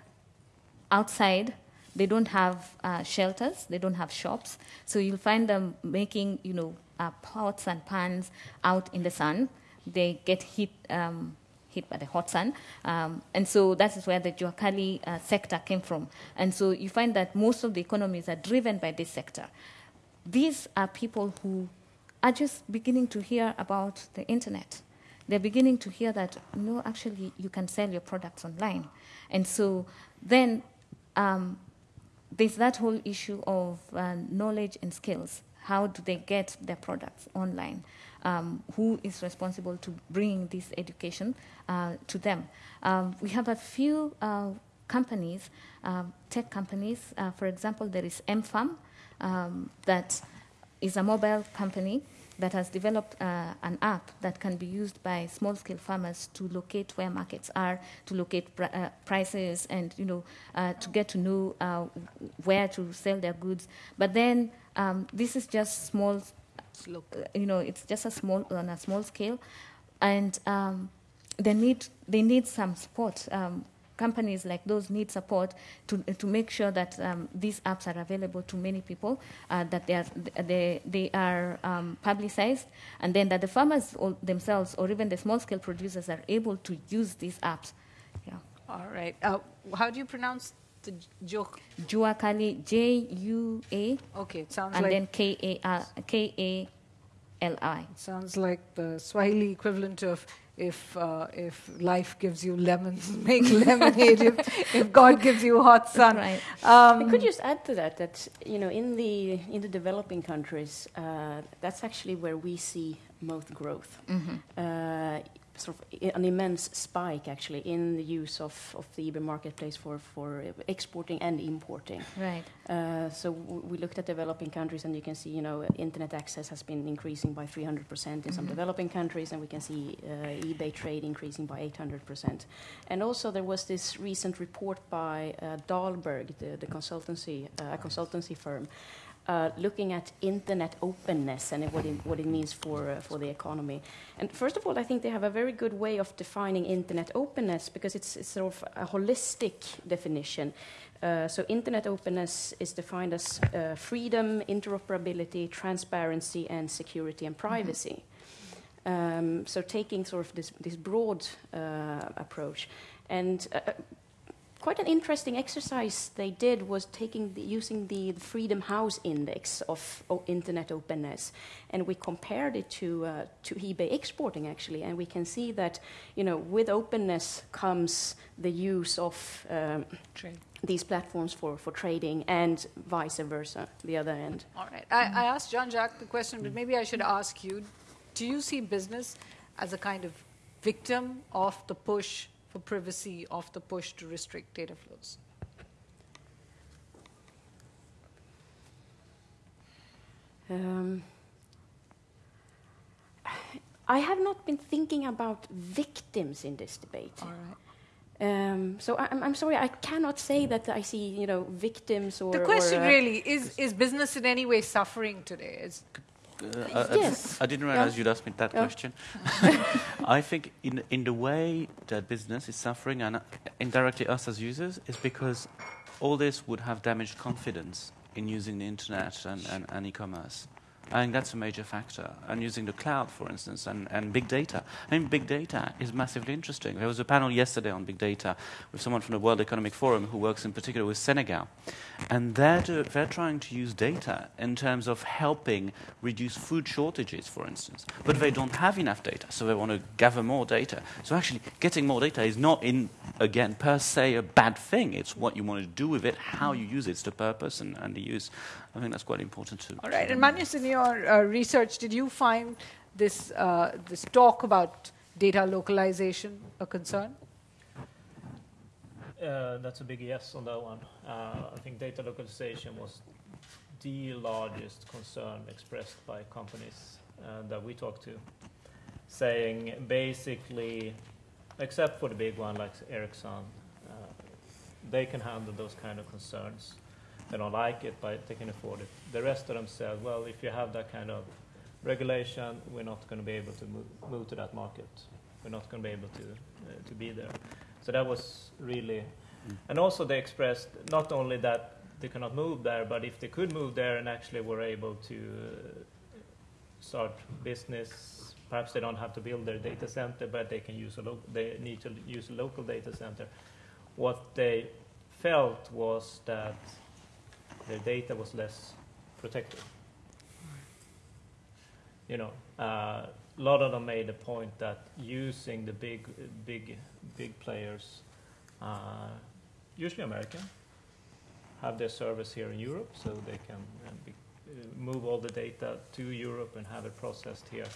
outside. They don't have uh, shelters. They don't have shops. So you'll find them making, you know, uh, pots and pans out in the sun. They get heat. Um, hit by the hot sun. Um, and so that is where the Juakali uh, sector came from. And so you find that most of the economies are driven by this sector. These are people who are just beginning to hear about the internet. They're beginning to hear that, no, actually, you can sell your products online. And so then um, there's that whole issue of uh, knowledge and skills. How do they get their products online? Um, who is responsible to bring this education uh, to them? Um, we have a few uh, companies, um, tech companies. Uh, for example, there is M-Farm, um, that is a mobile company that has developed uh, an app that can be used by small-scale farmers to locate where markets are, to locate pr- uh, prices, and you know, uh, to get to know uh, where to sell their goods. But then um, this is just small, uh, you know, it's just a small on a small scale, and um, they need they need some support. Um, companies like those need support to, to make sure that um, these apps are available to many people, uh, that they are, they, they are um, publicized, and then that the farmers all themselves or even the small scale producers are able to use these apps. Yeah. All right. Uh, how do you pronounce the joke? Jua Kali, J U A, Okay, it sounds and like then K A R K A L I. sounds like the Swahili equivalent of if uh, if life gives you lemons, (laughs) make lemonade. if, if God gives you hot sun. Right. Um, I could just add to that that you know in the in the developing countries, uh, that's actually where we see most growth. Uh, sort of an immense spike actually in the use of, of the eBay marketplace for, for exporting and importing. Right. Uh, so w- we looked at developing countries, and you can see, you know, internet access has been increasing by 300% in some Mhm. developing countries, and we can see uh, eBay trade increasing by 800%. And also, there was this recent report by uh, Dalberg, the, the consultancy, uh, a consultancy firm, uh, looking at internet openness and what it, what it means for, uh, for the economy. And first of all, I think they have a very good way of defining internet openness because it's, it's sort of a holistic definition. Uh, so, internet openness is defined as uh, freedom, interoperability, transparency, and security and privacy. Um, so, taking sort of this, this broad uh, approach. And uh, quite an interesting exercise they did was taking the, using the, the Freedom House Index of o- internet openness, and we compared it to uh, to eBay exporting actually, and we can see that you know with openness comes the use of um, these platforms for, for trading and vice versa, the other end. All right. I, I asked Jean-Jacques the question, but maybe I should ask you do you see business as a kind of victim of the push privacy, of the push to restrict data flows? Um, I have not been thinking about victims in this debate. All right. Um, so I, I'm, I'm sorry, I cannot say that I see, you know, victims or. The question or, uh, really is: Is business in any way suffering today? Is, I- I, Yes. I didn't realize Yeah. you'd ask me that Yeah. question. (laughs) I think in in the way that business is suffering and uh, indirectly us as users is because all this would have damaged confidence in using the internet and, and, and e-commerce. I think that's a major factor. And using the cloud, for instance, and, and big data. I mean, big data is massively interesting. There was a panel yesterday on big data with someone from the World Economic Forum who works in particular with Senegal. And they're, do, they're trying to use data in terms of helping reduce food shortages, for instance. But they don't have enough data, so they want to gather more data. So actually, getting more data is not, in again, per se a bad thing. It's what you want to do with it, how you use it, it's the purpose and, and the use. I think that's quite important too. all right. And Magnus, in your uh, research, did you find this uh, this talk about data localization a concern? Uh, that's a big yes on that one. Uh, I think data localization was the largest concern expressed by companies uh, that we talked to, saying basically, except for the big one like Ericsson, uh, they can handle those kind of concerns. They don't like it, but they can afford it. The rest of them said, well, if you have that kind of regulation, we're not going to be able to move, move to that market. We're not going to be able to uh, to be there. So that was really, and also they expressed not only that they cannot move there, but if they could move there and actually were able to uh, start business, perhaps they don't have to build their data center, but they can use a lo- they need to use a local data center. What they felt was that their data was less protected. You know, uh, a lot of them made a point that using the big, big, big players, uh, usually American, have their service here in Europe, so they can uh, be, uh, move all the data to Europe and have it processed here.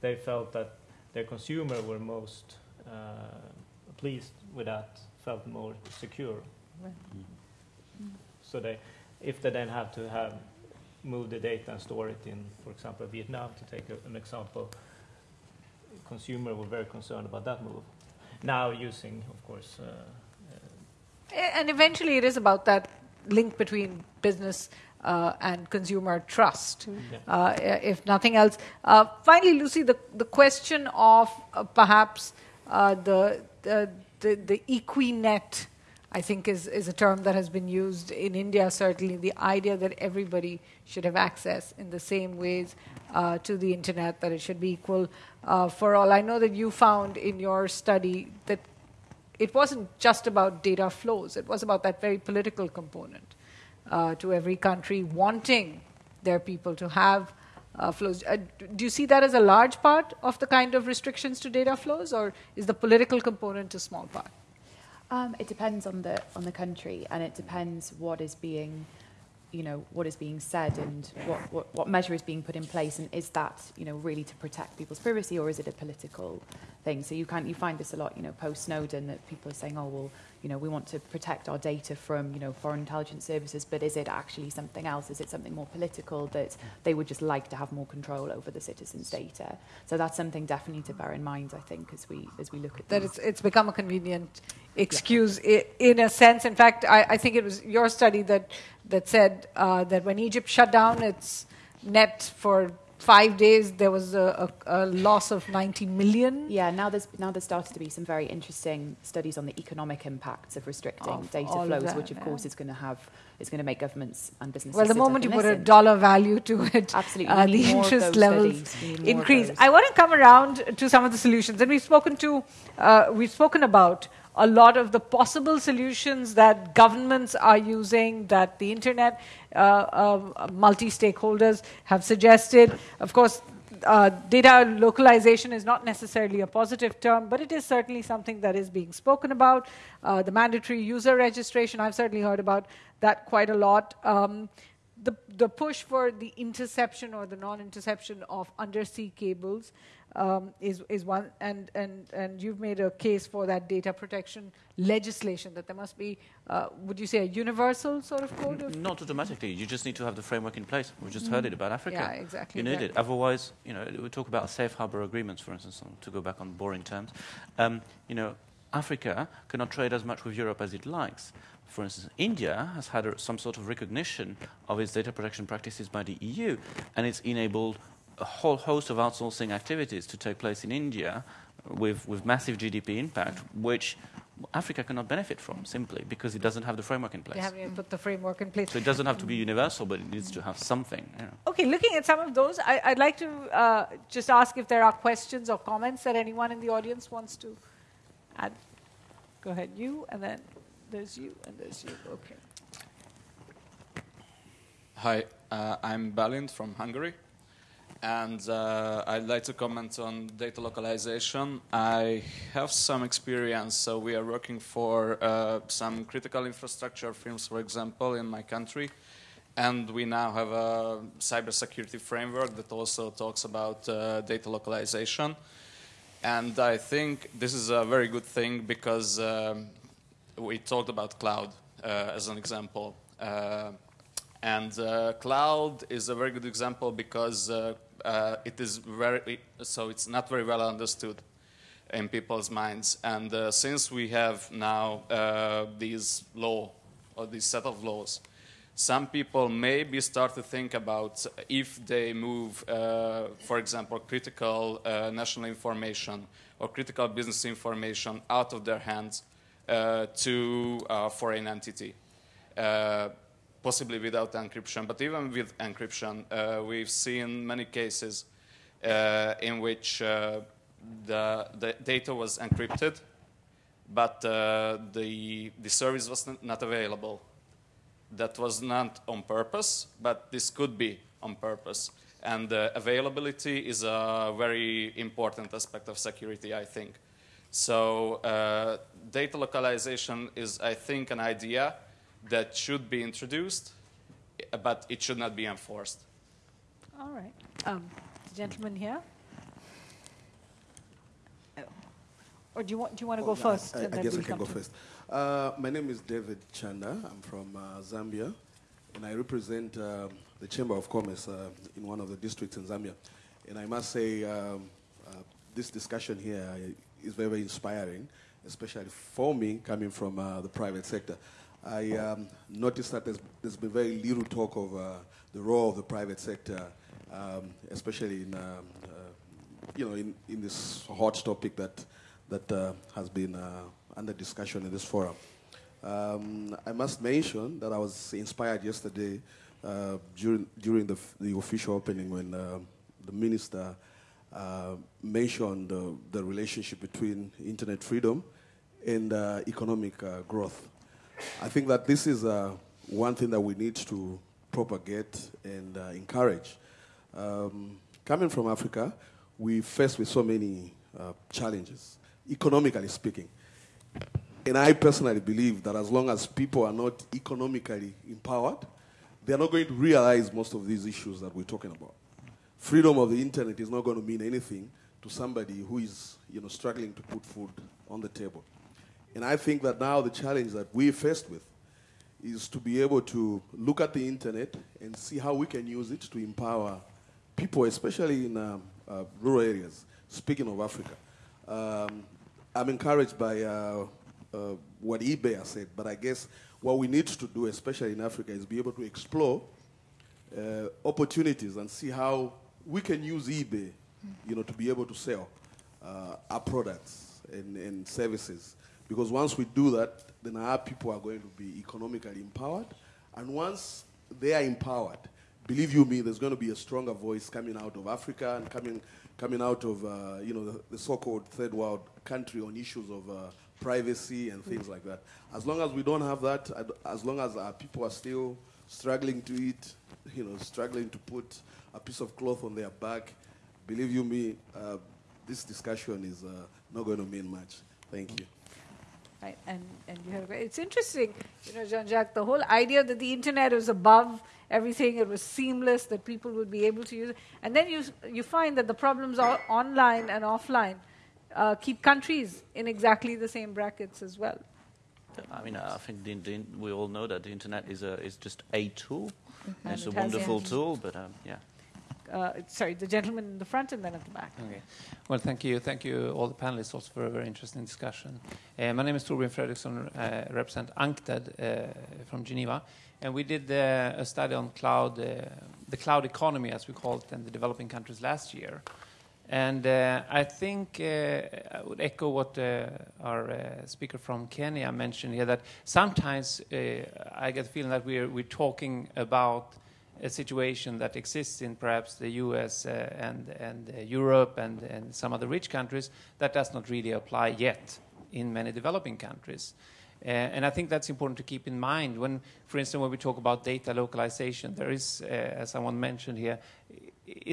They felt that their consumer were most uh, pleased with that, felt more secure. So they, if they then have to have move the data and store it in, for example, Vietnam, to take a, an example, consumer were very concerned about that move. Now using, of course, uh, A- And eventually, it is about that link between business uh, and consumer trust, Yeah. uh, if nothing else. Uh, finally, Lucy, the, the question of uh, perhaps uh, the, the, the, the Equinet, I think, is, is a term that has been used in India, certainly, the idea that everybody should have access in the same ways uh, to the internet, that it should be equal uh, for all. I know that you found in your study that it wasn't just about data flows, it was about that very political component uh, to every country wanting their people to have uh, flows. Uh, do you see that as a large part of the kind of restrictions to data flows, or is the political component a small part? Um, it depends on the on the country, and it depends what is being, you know, what is being said and what, what, what measure is being put in place, and is that you know really to protect people's privacy or is it a political thing? So you can you find this a lot, you know, post Snowden that people are saying, oh well, you know, we want to protect our data from you know foreign intelligence services, but is it actually something else? Is it something more political that they would just like to have more control over the citizens' data? So that's something definitely to bear in mind, I think, as we as we look at That these. it's, it's become a convenient excuse i- in a sense. In fact, I, I think it was your study that, that said uh, that when Egypt shut down its net for five days, there was a, a, a loss of 90 million. Yeah, now there's now there's started to be some very interesting studies on the economic impacts of restricting Of data flows, that, which of yeah. course is going to have is going to make governments and businesses. Well, the moment you put a dollar value to it, (laughs) Absolutely, uh, the need more of interest levels studies. We need more of increase. I want to come around to some of the solutions, and we've spoken to, uh, we've spoken about a lot of the possible solutions that governments are using, that the internet uh, uh, multi-stakeholders have suggested. Of course. Uh, data localization is not necessarily a positive term, but it is certainly something that is being spoken about. Uh, the mandatory user registration, I've certainly heard about that quite a lot. Um, the, the push for the interception or the non-interception of undersea cables um, is, is one, and, and, and you've made a case for that data protection legislation, that there must be, uh, would you say, a universal sort of code of? Not automatically. You just need to have the framework in place. We just heard it about Africa. Yeah, exactly. You need Yeah. it. Otherwise, you know, we talk about safe harbor agreements, for instance, to go back on boring terms. Um, you know, Africa cannot trade as much with Europe as it likes. For instance, India has had some sort of recognition of its data protection practices by the EU, and it's enabled a whole host of outsourcing activities to take place in India with, with massive GDP impact, which Africa cannot benefit from simply because it doesn't have the framework in They place. haven't put the framework in place. So it doesn't have to be universal, but it needs to have something. You know. Okay, looking at some of those, I, I'd like to uh, just ask if there are questions or comments that anyone in the audience wants to add. Go ahead, you, and then there's you, and there's you. Okay. Hi, uh, I'm Balint from Hungary, and uh, I'd like to comment on data localization. I have some experience, so we are working for uh, some critical infrastructure firms, for example, in my country, and we now have a cybersecurity framework that also talks about uh, data localization. And I think this is a very good thing because um, we talked about cloud uh, as an example. Uh, and uh, cloud is a very good example because uh, uh, it is very, so it's not very well understood in people's minds. And uh, since we have now uh, these law or this set of laws, some people maybe start to think about if they move, uh, for example, critical uh, national information or critical business information out of their hands uh, to a foreign entity, uh, possibly without encryption. But even with encryption, uh, we've seen many cases uh, in which uh, the, the data was encrypted, but uh, the, the service was not- available that was not on purpose, but this could be on purpose. And uh, availability is a very important aspect of security, I think. So data localization is, I think, an idea that should be introduced, but it should not be enforced. All right. Um, the gentleman here. Oh. Or do you want, do you want to go Oh, first? I, I guess I can go to- first. Uh, my name is David Chanda. I'm from uh, Zambia, and I represent um, the Chamber of Commerce uh, in one of the districts in Zambia. And I must say, um, uh, this discussion here is very, very inspiring, especially for me coming from uh, the private sector. I um, noticed that there's, there's been very little talk of uh, the role of the private sector, um, especially in, um, uh, you know, in, in this hot topic that, that uh, has been uh, under discussion in this forum. Um, I must mention that I was inspired yesterday uh, during, during the, the official opening when the minister uh, mentioned uh, the relationship between internet freedom and uh, economic growth. I think that this is uh, one thing that we need to propagate and uh, encourage. Um, coming from Africa, we face with so many uh, challenges, economically speaking. And I personally believe that as long as people are not economically empowered, they're not going to realize most of these issues that we're talking about. Freedom of the internet is not going to mean anything to somebody who is you know, struggling to put food on the table. And I think that now the challenge that we're faced with is to be able to look at the internet and see how we can use it to empower people, especially in um, uh, rural areas. Speaking of Africa, um, I'm encouraged by uh, uh, what eBay said, but I guess what we need to do, especially in Africa, is be able to explore uh, opportunities and see how we can use eBay, you know, to be able to sell uh, our products and, and services. Because once we do that, then our people are going to be economically empowered. And once they are empowered, believe you me, there's going to be a stronger voice coming out of Africa and coming, coming out of, uh, you know, the, the so-called third world country on issues of uh, privacy and things like that. As long as we don't have that, as long as our people are still struggling to eat, you know, struggling to put a piece of cloth on their back, believe you me, uh, this discussion is uh, not going to mean much. Thank you. Right? And and you have it's interesting, you know, Jean-Jacques, the whole idea that the internet is above everything, it was seamless, that people would be able to use it, and then you you find that the problems are online and offline uh, keep countries in exactly the same brackets as well. I mean, I think the, the, we all know that the internet is a is just a tool. And It's a it wonderful tool, but um, yeah. Uh, sorry, the gentleman in the front and then at the back. Okay. Well, thank you. Thank you, all the panelists, also for a very interesting discussion. Uh, my name is Torbjörn Fredriksson, uh, represent UNCTAD uh, from Geneva. And we did uh, a study on cloud, the cloud economy, as we call it, in the developing countries last year. And uh, I think uh, I would echo what uh, our speaker from Kenya mentioned here that sometimes I get the feeling that we're, we're talking about a situation that exists in perhaps the US uh, and, and uh, Europe and, and some other rich countries that does not really apply yet in many developing countries. Uh, and I think that's important to keep in mind when, for instance, when we talk about data localization, there is, uh, as someone mentioned here,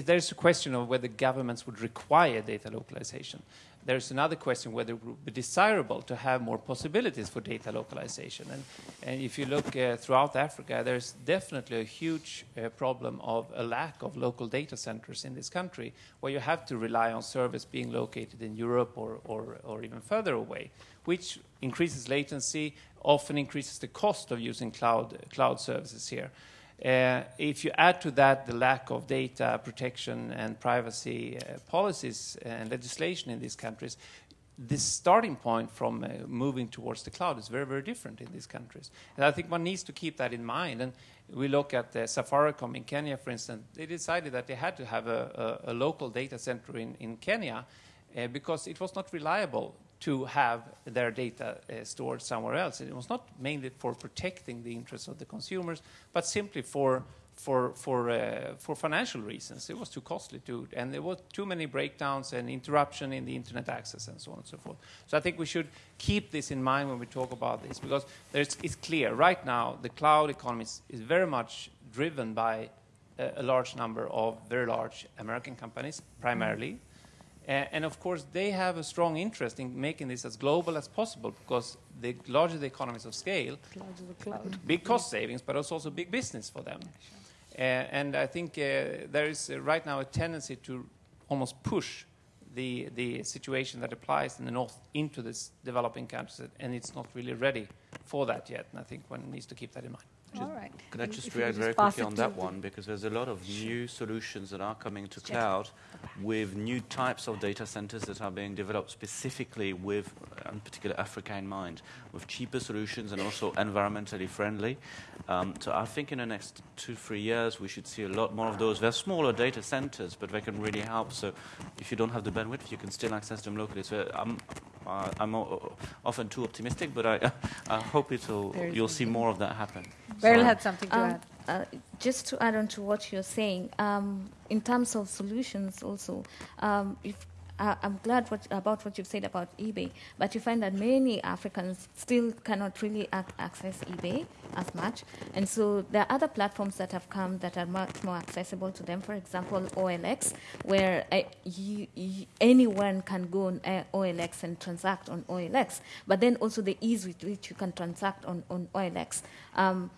there's a question of whether governments would require data localization. There's another question whether it would be desirable to have more possibilities for data localization. And, and if you look uh, throughout Africa, there's definitely a huge uh, problem of a lack of local data centers in this country, where you have to rely on service being located in Europe or, or, or even further away, which increases latency, often increases the cost of using cloud, cloud services here. Uh, if you add to that the lack of data protection and privacy uh, policies and legislation in these countries, the starting point from uh, moving towards the cloud is very, very different in these countries. And I think one needs to keep that in mind. And we look at uh, Safaricom in Kenya, for instance, they decided that they had to have a, a, a local data center in, in Kenya uh, because it was not reliable to have their data uh, stored somewhere else. It was not mainly for protecting the interests of the consumers, but simply for for for uh, for financial reasons. It was too costly to, and there were too many breakdowns and interruption in the internet access and so on and so forth. So I think we should keep this in mind when we talk about this because it's clear right now the cloud economy is, is very much driven by a, a large number of very large American companies primarily. Uh, and of course, they have a strong interest in making this as global as possible because the larger the economies of scale, Clouds the cloud. big cost savings, but it's also big business for them. Uh, and I think uh, there is uh, right now a tendency to almost push the, the situation that applies in the north into this developing countries, and it's not really ready for that yet. And I think one needs to keep that in mind. All right. Could I just react very quickly on that one? Because there's a lot of new solutions that are coming to cloud with new types of data centers that are being developed specifically with, uh, in particular, Africa in mind, with cheaper solutions and also environmentally friendly. Um, so I think in the next two, three years, we should see a lot more of those. They're smaller data centers, but they can really help. So if you don't have the bandwidth, you can still access them locally. So I'm, uh, I'm o- often too optimistic, but I, (laughs) I hope it'll, you'll see more of that happen. Beryl had something to Um, add. uh, just to add on to what you're saying, um, in terms of solutions, also, um, if uh, I'm glad what, about what you've said about eBay, but you find that many Africans still cannot really ac- access eBay as much, and so there are other platforms that have come that are much more accessible to them. For example, OLX, where uh, you, you, anyone can go on uh, OLX and transact on OLX, but then also the ease with which you can transact on, on OLX. Um,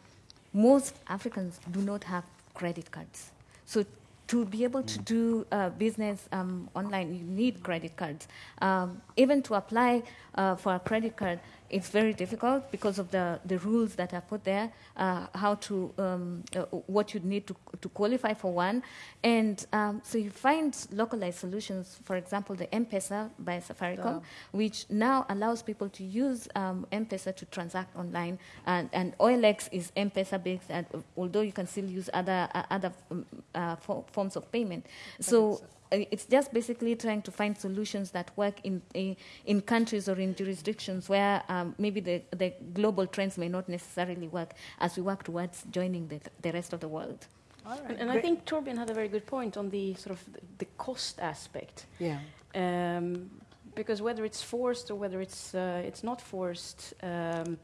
most Africans do not have credit cards. So to be able to do uh, business um, online, you need credit cards. Um, even to apply uh, for a credit card, it's very difficult because of the, the rules that are put there, uh, how to, um, uh, what you need to, to qualify for one. And um, so you find localized solutions, for example, the M-Pesa by Safaricom, which now allows people to use um, M-Pesa to transact online. And, and OLX is M-Pesa based, and although you can still use other, uh, other um, uh, fo- forms of payment. So it's just basically trying to find solutions that work in in, in countries or in jurisdictions where um, maybe the, the global trends may not necessarily work as we work towards joining the, the rest of the world. All right. And, and I think Torbjörn had a very good point on the sort of the, the cost aspect. Yeah. Um, because whether it's forced or whether it's uh, it's not forced, um,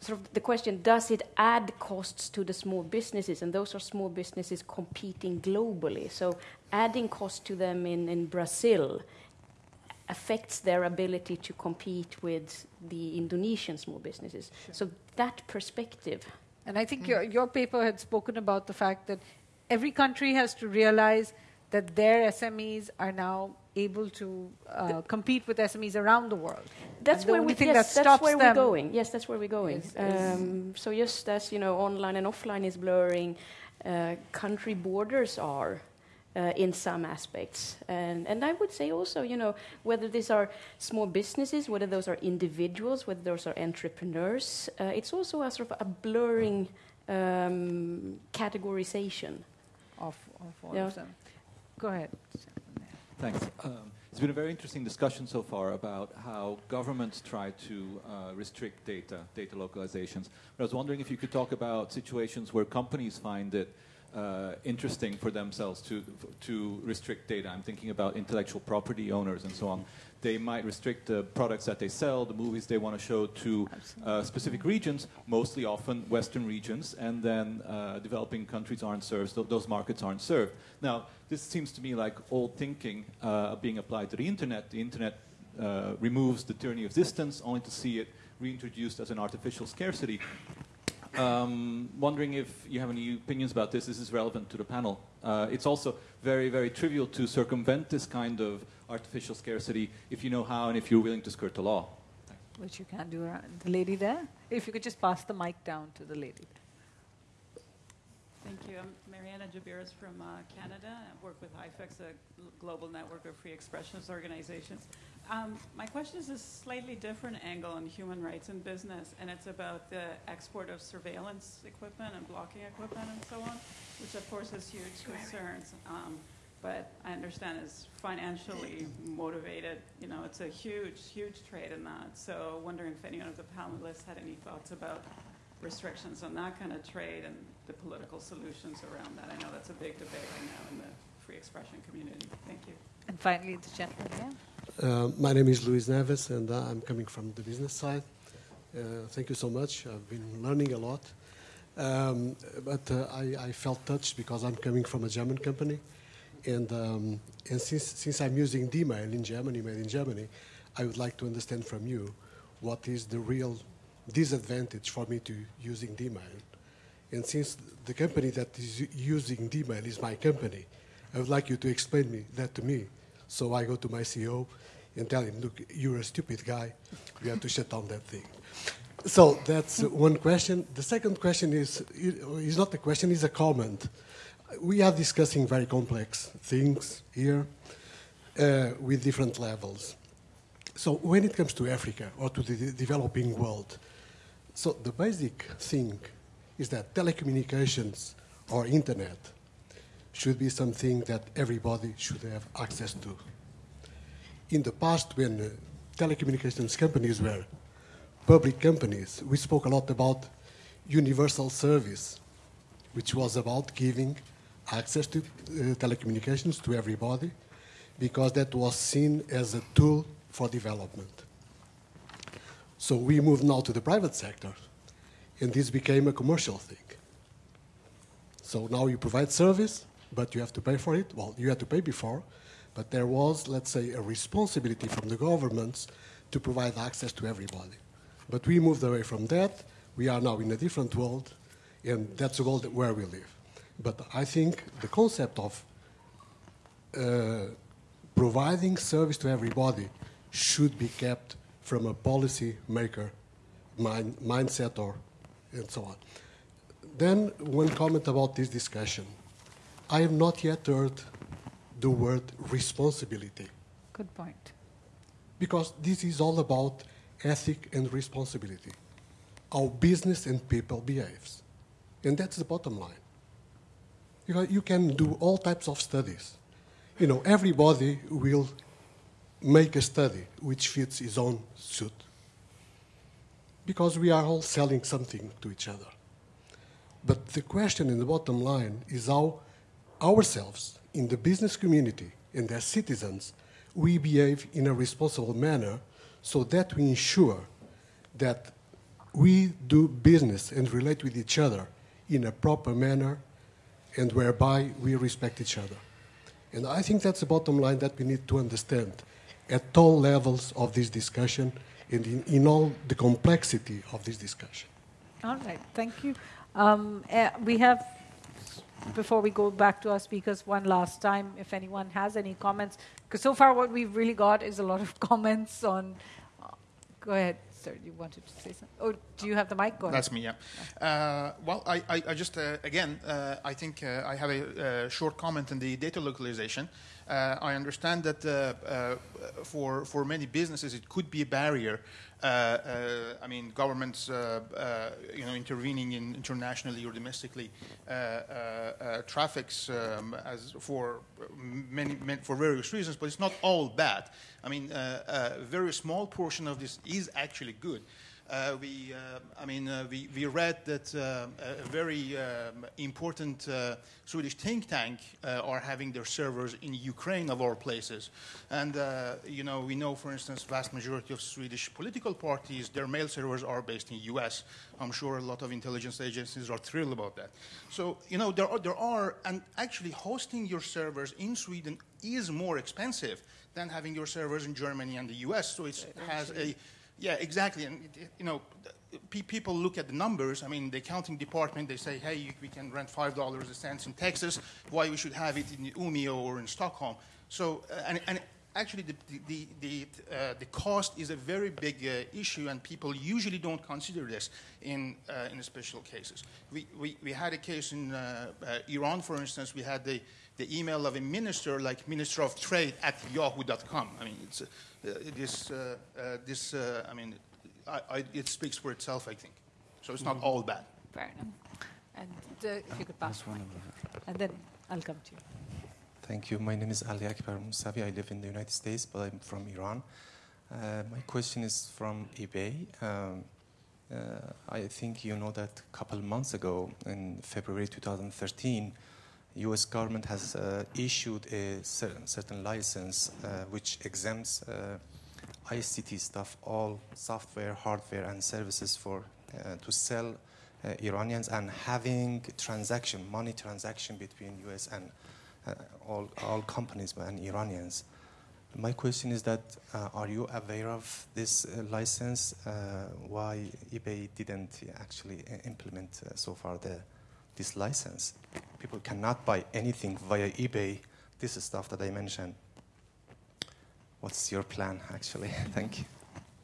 sort of the question: Does it add costs to the small businesses? And those are small businesses competing globally. So adding cost to them in in Brazil. affects their ability to compete with the Indonesian small businesses. So that perspective. And I think your, your paper had spoken about the fact that every country has to realize that their SMEs are now able to uh, compete with SMEs around the world. That's the where we, thing yes, that that's where we're going. Yes, that's where we're going. is- is- Um, so just as you know, online and offline is blurring, uh, country borders are. Uh, in some aspects, and and I would say also, you know, whether these are small businesses, whether those are individuals, whether those are entrepreneurs, uh, it's also a sort of a blurring um, categorization. of, of all Yeah. of them. Go ahead. Thanks. Um, it's been a very interesting discussion so far about how governments try to uh, restrict data, data localizations. But I was wondering if you could talk about situations where companies find it uh, interesting for themselves to to restrict data. I'm thinking about intellectual property owners and so on. They might restrict the products that they sell, the movies they want to show to uh, specific regions, mostly often Western regions, and then uh, developing countries aren't served, th- those markets aren't served. Now, this seems to me like old thinking uh, being applied to the internet. The internet uh, removes the tyranny of distance, only to see it reintroduced as an artificial scarcity. Um, wondering if you have any opinions about this. This is relevant to the panel. Uh, it's also very, very trivial to circumvent this kind of artificial scarcity if you know how and if you're willing to skirt the law. Which you can do. around- The lady there? If you could just pass the mic down to the lady. Thank you. I'm Mariana Jabiras from uh, Canada. I work with IFEX, a global network of free expressionist organizations. Um, my question is a slightly different angle on human rights in business, and it's about the export of surveillance equipment and blocking equipment and so on, which of course has huge concerns. Um, but I understand is financially motivated. You know, it's a huge, huge trade in that. So, wondering if anyone of the panelists had any thoughts about restrictions on that kind of trade and the political solutions around that. I know that's a big debate right now in the free expression community. Thank you. And finally, the gentleman here. Uh, my name is Luis Neves, and uh, I'm coming from the business side. Uh, thank you so much. I've been learning a lot. Um, but uh, I, I felt touched because I'm coming from a German company. And, um, and since, since I'm using De-Mail in Germany, made in Germany, I would like to understand from you what is the real disadvantage for me to using De-Mail. And since the company that is using De-Mail is my company, I would like you to explain me that to me. So I go to my CEO and tell him, look, you're a stupid guy. We have to shut down that thing. So that's one question. The second question is, is not a question, it's a comment. We are discussing very complex things here uh, with different levels. So when it comes to Africa or to the developing world, so the basic thing is that telecommunications or internet should be something that everybody should have access to. In the past, when uh, telecommunications companies were public companies, we spoke a lot about universal service, which was about giving access to uh, telecommunications to everybody, because that was seen as a tool for development. So we moved now to the private sector, and this became a commercial thing. So now you provide service, but you have to pay for it. Well, you had to pay before, but there was, let's say, a responsibility from the governments to provide access to everybody. But we moved away from that. We are now in a different world, and that's the world where we live. But I think the concept of uh, providing service to everybody should be kept from a policy maker mind, mindset or and so on. Then one comment about this discussion. I have not yet heard the word responsibility Good point. because this is all about ethic and responsibility, how business and people behaves. And that's the bottom line. You, know, you can do all types of studies. You know, everybody will make a study which fits his own suit because we are all selling something to each other. But the question in the bottom line is how ourselves in the business community and as citizens we behave in a responsible manner so that we ensure that we do business and relate with each other in a proper manner and whereby we respect each other. And I think that's the bottom line that we need to understand. At all levels of this discussion and in, in all the complexity of this discussion. All right, thank you. Um, uh, we have, before we go back to our speakers one last time, if anyone has any comments, because so far what we've really got is a lot of (laughs) comments on. Uh, go ahead, sir. You wanted to say something? Oh, do you have the mic? Go ahead. That's me. Yeah. Uh, well, I, I, I just uh, again, uh, I think uh, I have a, short comment on the data localization. Uh, I understand that uh, for for many businesses it could be a barrier uh, uh, I mean, governments, uh, you know, intervening in internationally or domestically traffics um, as for many, many, for various reasons, but it's not all bad. I mean, a very small portion of this is actually good. Uh, we, uh, I mean, uh, we, we read that uh, a very um, important uh, Swedish think tank uh, are having their servers in Ukraine, of all places. And, you know, we know, for instance, vast majority of Swedish political parties, their mail servers are based in U.S. I'm sure a lot of intelligence agencies are thrilled about that. So, you know, there are, there are and actually hosting your servers in Sweden is more expensive than having your servers in Germany and the U.S. So it has a yeah, exactly. And, you know, people look at the numbers. I mean, the accounting department, they say, hey, we can rent $5 a cent in Texas. Why we should have it in Umeå or in Stockholm? So, uh, and, and actually the, the, the, uh, the, cost is a very big uh, issue and people usually don't consider this in, uh, in special cases. We, we, we, had a case in uh, uh, Iran, for instance, we had the, the email of a minister like Minister of Trade at yahoo.com. I mean, it's, uh, this, uh, uh, this I mean, I, I, it speaks for itself, I think. So it's not mm-hmm. all bad. Fair enough. And if you could pass one, and then I'll come to you. Thank you. My name is Ali Akbar Musavi. I live in the United States, but I'm from Iran. Uh, my question is from eBay. Um, uh, I think you know that a couple months ago, in February 2013, U.S. government has uh, issued a certain, certain license uh, which exempts uh, ICT stuff, all software, hardware, and services for uh, to sell uh, Iranians and having transaction, money transaction between U.S. and uh, all all companies and Iranians. My question is that are you aware of this license? why eBay didn't actually implement so far the this license. People cannot buy anything via eBay. This is stuff that I mentioned. What's your plan, actually? (laughs) Thank you.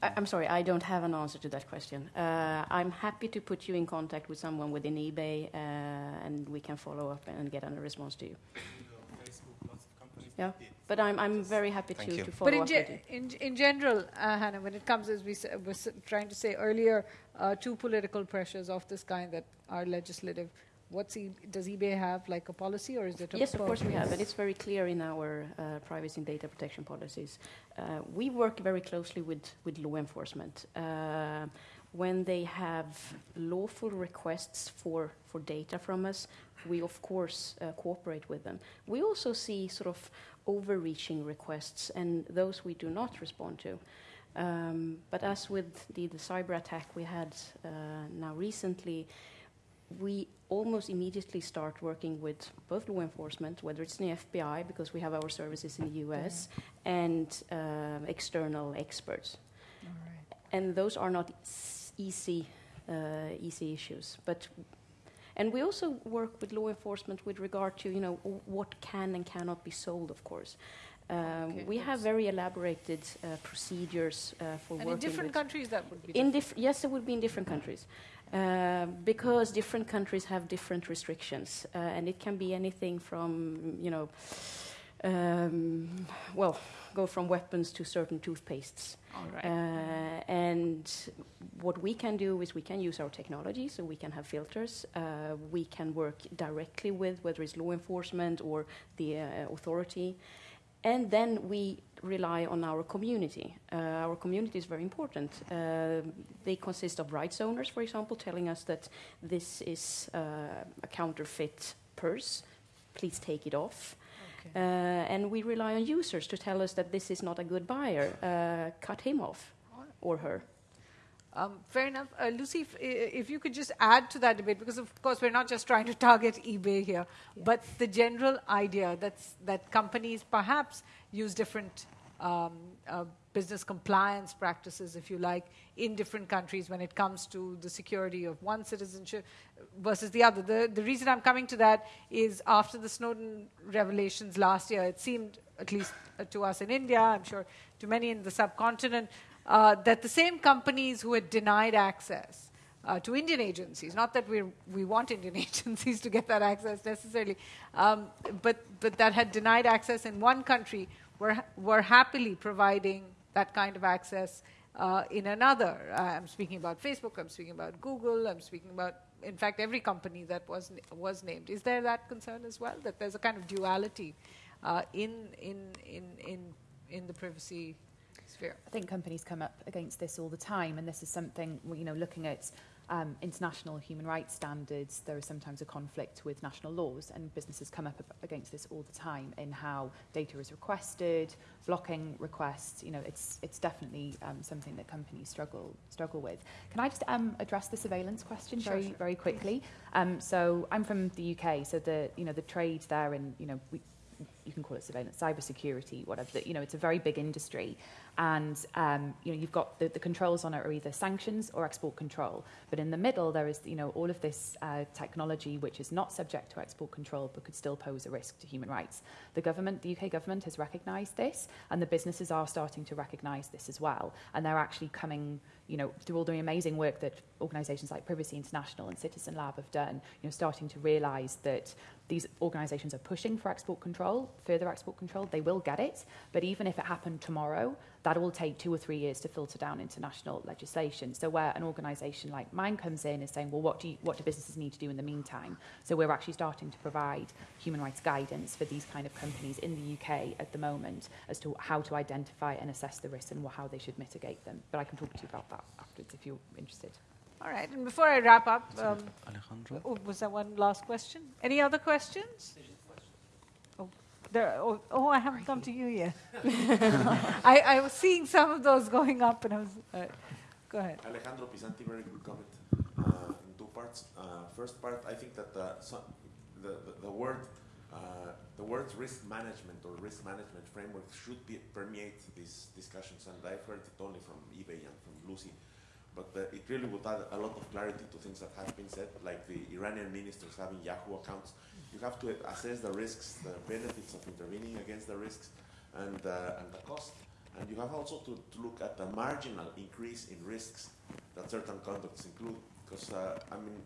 I'm sorry, I don't have an answer to that question. Uh, I'm happy to put you in contact with someone within eBay, uh, and we can follow up and get a response to you. Yeah, but I'm, I'm very happy to, to follow but in up with you. In, in general, uh, Hannah, when it comes, as we were trying to say earlier, uh, to political pressures of this kind that are legislative, What's e- does eBay have like a policy or is it? yes, of course we have, and it's very clear in our uh, privacy and data protection policies. Uh, we work very closely with with law enforcement. Uh, when they have lawful requests for, for data from us, we of course uh, cooperate with them. We also see sort of overreaching requests, and those we do not respond to. Um, but as with the, the cyber attack we had uh, now recently, we almost immediately start working with both law enforcement, whether it's in the FBI, because we have our services in the US, and uh, external experts. And those are not easy, uh, easy issues. But and we also work with law enforcement with regard to you know what can and cannot be sold, of course. Um, okay, we have very elaborated uh, procedures uh, for and working. in different countries, that would be. In diff- yes, it would be in different countries. Uh, because different countries have different restrictions, uh, and it can be anything from, you know, um, well, go from weapons to certain toothpastes. Uh, and what we can do is we can use our technology, so we can have filters. Uh, we can work directly with whether it's law enforcement or the uh, authority. And then we rely on our community. Uh, our community is very important. Uh, they consist of rights owners, for example, telling us that this is uh, a counterfeit purse, please take it off. Okay. Uh, and we rely on users to tell us that this is not a good buyer, uh, cut him off or her. Um, fair enough. Uh, Lucy, if, if, you could just add to that debate, because of course we're not just trying to (laughs) target eBay here, yeah. but the general idea that's, that companies perhaps use different um, uh, business compliance practices, if you like, in different countries when it comes to the security of one citizenship versus the other. The, the reason I'm coming to that is after the Snowden revelations last year, it seemed, at least to us in India, I'm sure to many in the subcontinent, uh, that the same companies who had denied access uh, to Indian agencies. Not that we we want Indian (laughs) agencies to get that access necessarily, um, but but that had denied access in one country were were happily providing that kind of access uh, in another. Uh, I'm speaking about Facebook. I'm speaking about Google. I'm speaking about in fact every company that was was named. Is there that concern as well that there's a kind of duality uh, in in in in in the privacy sphere? I think companies come up against this all the time, and this is something you know looking at um, international human rights standards, there is sometimes a conflict with national laws, and businesses come up against this all the time in how data is requested, blocking requests. You know, it's it's definitely um, something that companies struggle struggle with. Can I just um, address the surveillance question sure, very sure. very quickly? Um, so I'm from the UK, so the you know the trade there, and you know we, you can call it surveillance, cybersecurity, whatever. You know, it's a very big industry, and um, you know you've got the, the controls on it are either sanctions or export control. But in the middle, there is you know all of this uh, technology which is not subject to export control but could still pose a risk to human rights. The government, the UK government, has recognised this, and the businesses are starting to recognise this as well, and they're actually coming you know, through all the amazing work that organisations like Privacy International and Citizen Lab have done, you know, starting to realise that these organisations are pushing for export control, further export control. They will get it, but even if it happened tomorrow, that will take two or three years to filter down into national legislation. So where an organisation like mine comes in is saying, well, what do, you, what do businesses need to do in the meantime? So we're actually starting to provide human rights guidance for these kind of companies in the UK at the moment as to how to identify and assess the risks and how they should mitigate them. But I can talk to you about that afterwards if you're interested. All right, and before I wrap up, um, Alejandro? oh, was there one last question? Any other questions? Oh, there, oh, oh, I haven't come to you yet. (laughs) I, I was seeing some of those going up, and I was. Uh, go ahead. Alejandro Pisanty, very good comment uh, in two parts. Uh, first part, I think that uh, some, the, the, the word uh, the word risk management or risk management framework should be, permeate these discussions, and I've heard it only from eBay and from Lucy. But uh, it really would add a lot of clarity to things that have been said, like the Iranian ministers having Yahoo accounts. You have to assess the risks, the benefits of intervening against the risks, and, uh, and the cost. And you have also to, to, look at the marginal increase in risks that certain conducts include. Because, uh, I mean,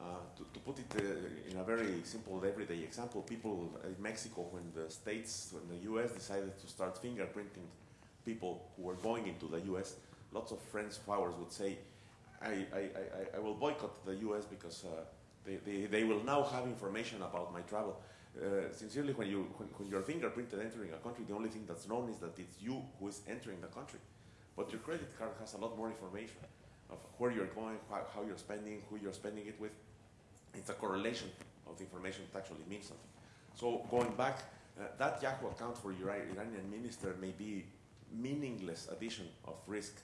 uh, to, to, put it uh, in a very simple everyday example, people in Mexico, when the states, when the US decided to start fingerprinting people who were going into the US, lots of friends of ours would say, I, I, I, I will boycott the US because uh, they, they, they will now have information about my travel. Uh, sincerely, when, you, when, when, you're fingerprinted entering a country, the only thing that's known is that it's you who is entering the country. But your credit card has a lot more information of where you're going, how, how you're spending, who you're spending it with it's a correlation of the information that actually means something. So going back, uh, that Yahoo account for your Iranian minister may be meaningless addition of risk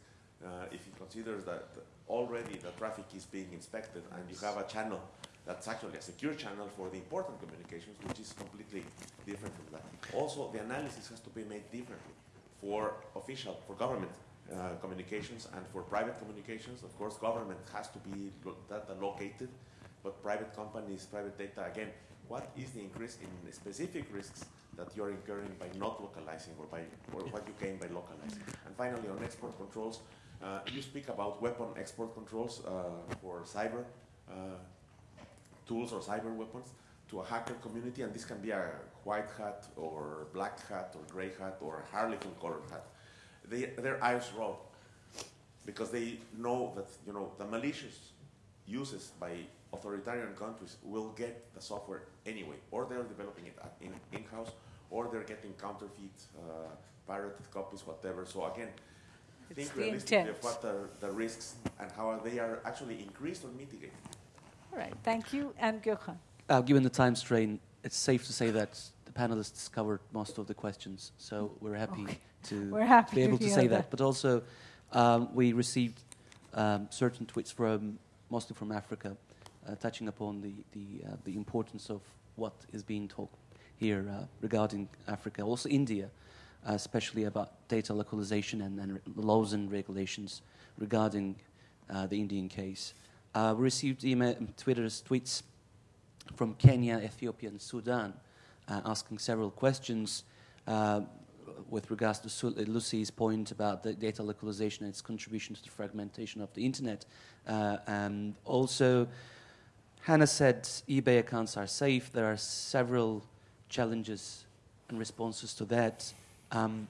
uh, if he considers that already the traffic is being inspected and you have a channel that's actually a secure channel for the important communications, which is completely different from that. Also, the analysis has to be made differently for official, for government uh, communications and for private communications. Of course, government has to be data located but private companies, private data, again, what is the increase in specific risks that you're incurring by not localizing or by or what you gain by localizing? And finally, on export controls, uh, you speak about weapon export controls uh, for cyber uh, tools or cyber weapons to a hacker community, and this can be a white hat or black hat or gray hat or a harlequin colored hat. They, their eyes roll because they know that you know the malicious uses by authoritarian countries will get the software anyway, or they're developing it in, in-house, or they're getting counterfeit, uh, pirated copies, whatever. So again, it's think realistically of what are the risks and how they are actually increased or mitigated. All right, thank you. And Gökhan. Uh, given the time strain, it's safe to say that the panelists covered most of the questions, so we're happy okay. to (laughs) we're happy be able to, to say that. that. But also, um, we received um, certain tweets from mostly from Africa, uh, touching upon the the, uh, the importance of what is being talked here uh, regarding Africa, also India. uh, especially about data localization and, and laws and regulations regarding uh, the Indian case. Uh, we received email, Twitter's tweets from Kenya, Ethiopia, and Sudan uh, asking several questions uh, with regards to Lucy's point about the data localization and its contribution to the fragmentation of the internet. Uh, and also, Hannah said eBay accounts are safe. There are several challenges and responses to that, um,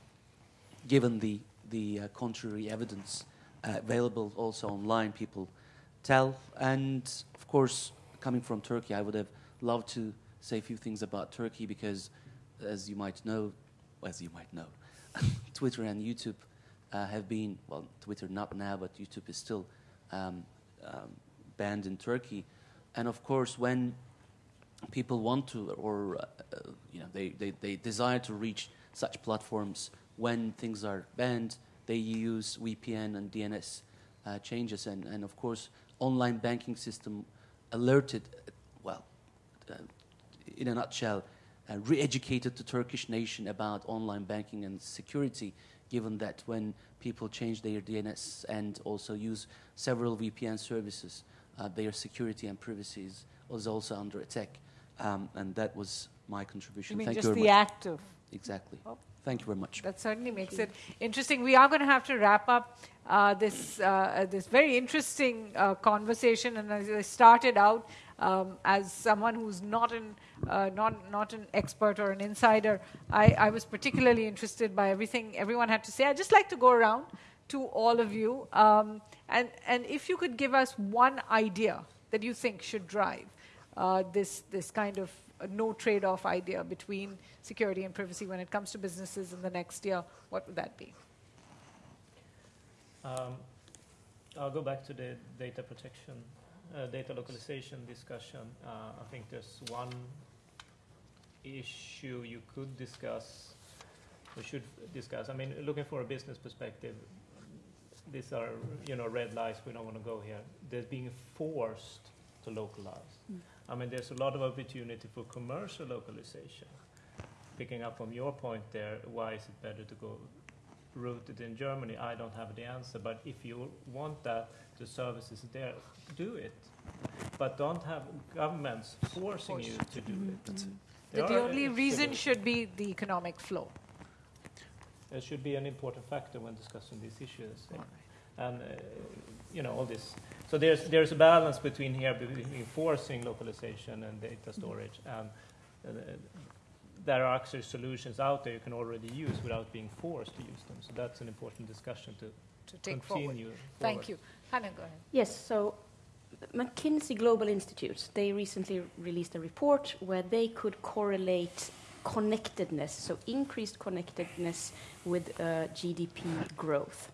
given the, the uh, contrary evidence uh, available also online, people tell. And of course, coming from Turkey, I would have loved to say a few things about Turkey because, as you might know, as you might know, (laughs) Twitter and YouTube uh, have been, well, Twitter not now, but YouTube is still um, um, banned in Turkey. And of course, when people want to, or uh, you know, they, they, they desire to reach such platforms when things are banned, they use VPN and DNS uh, changes. And, and of course, online banking system alerted, well, uh, in a nutshell, uh, re-educated the Turkish nation about online banking and security, given that when people change their DNS and also use several VPN services, uh, their security and privacy is, was also under attack. Um, and that was my contribution. You mean Thank just you very the much. act of Exactly. Oh. Thank you very much. That certainly makes it interesting. We are going to have to wrap up uh, this uh, this very interesting uh, conversation. And as I started out um, as someone who's not an uh, not not an expert or an insider, I, I was particularly interested by everything everyone had to say. I'd just like to go around to all of you, um, and and if you could give us one idea that you think should drive uh, this this kind of uh, no trade-off idea between security and privacy when it comes to businesses in the next year, what would that be? Um, I'll go back to the data protection, uh, data localization discussion. Uh, I think there's one issue you could discuss, or should discuss. I mean, looking for a business perspective, these are, you know, red lights, we don't want to go here. They're being forced to localize. Mm. I mean, there's a lot of opportunity for commercial localization. Picking up on your point there, why is it better to go rooted in Germany? I don't have the answer, but if you want that, the service is there, do it. But don't have governments forcing you to do it. That There the only reason should be the economic flow. It should be an important factor when discussing these issues. And, uh, you know, all this. So there's, there's a balance between here, between forcing localization and data storage. And uh, there are actually solutions out there you can already use without being forced to use them. So that's an important discussion to, To take forward. continue. Thank you. Hannah, go ahead. Yes, so McKinsey Global Institute, they recently released a report where they could correlate connectedness, so increased connectedness with uh, GDP growth.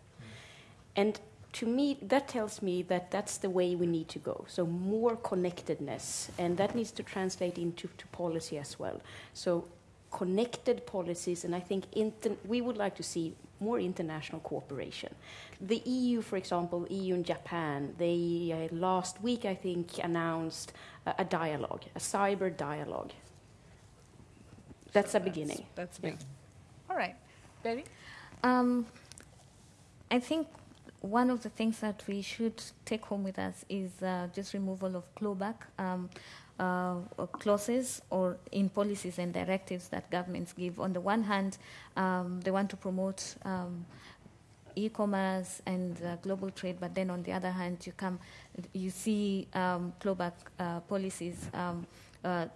And to me, that tells me that that's the way we need to go. So more connectedness, and that needs to translate into to policy as well. So connected policies, and I think inter- we would like to see more international cooperation. The EU, for example, EU and Japan, they uh, last week I think announced a, a dialogue, a cyber dialogue. That's a beginning. That's Yeah. All right. Betty? Um, I think one of the things that we should take home with us is uh, just removal of clawback um, uh, clauses or in policies and directives that governments give. On the one hand, um, they want to promote um, e-commerce and uh, global trade, but then on the other hand, you come, you see um, clawback uh, policies. Um, uh,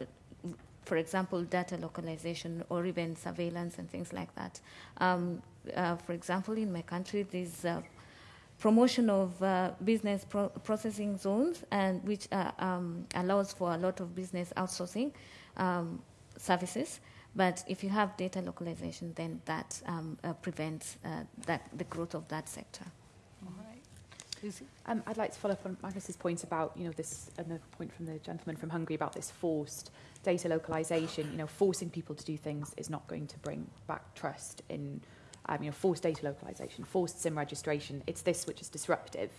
for example, data localization or even surveillance and things like that. Um, uh, for example, in my country, there's uh, promotion of uh, business pro- processing zones, and which uh, um, allows for a lot of business outsourcing um, services. But if you have data localization, then that um, uh, prevents uh, that the growth of that sector. All right. Um, I'd like to follow up on Magnus's point about, you know, this, another point from the gentleman from Hungary about this forced data localization. You know, forcing people to do things is not going to bring back trust in, um, you know, forced data localization, forced SIM registration. It's this which is disruptive.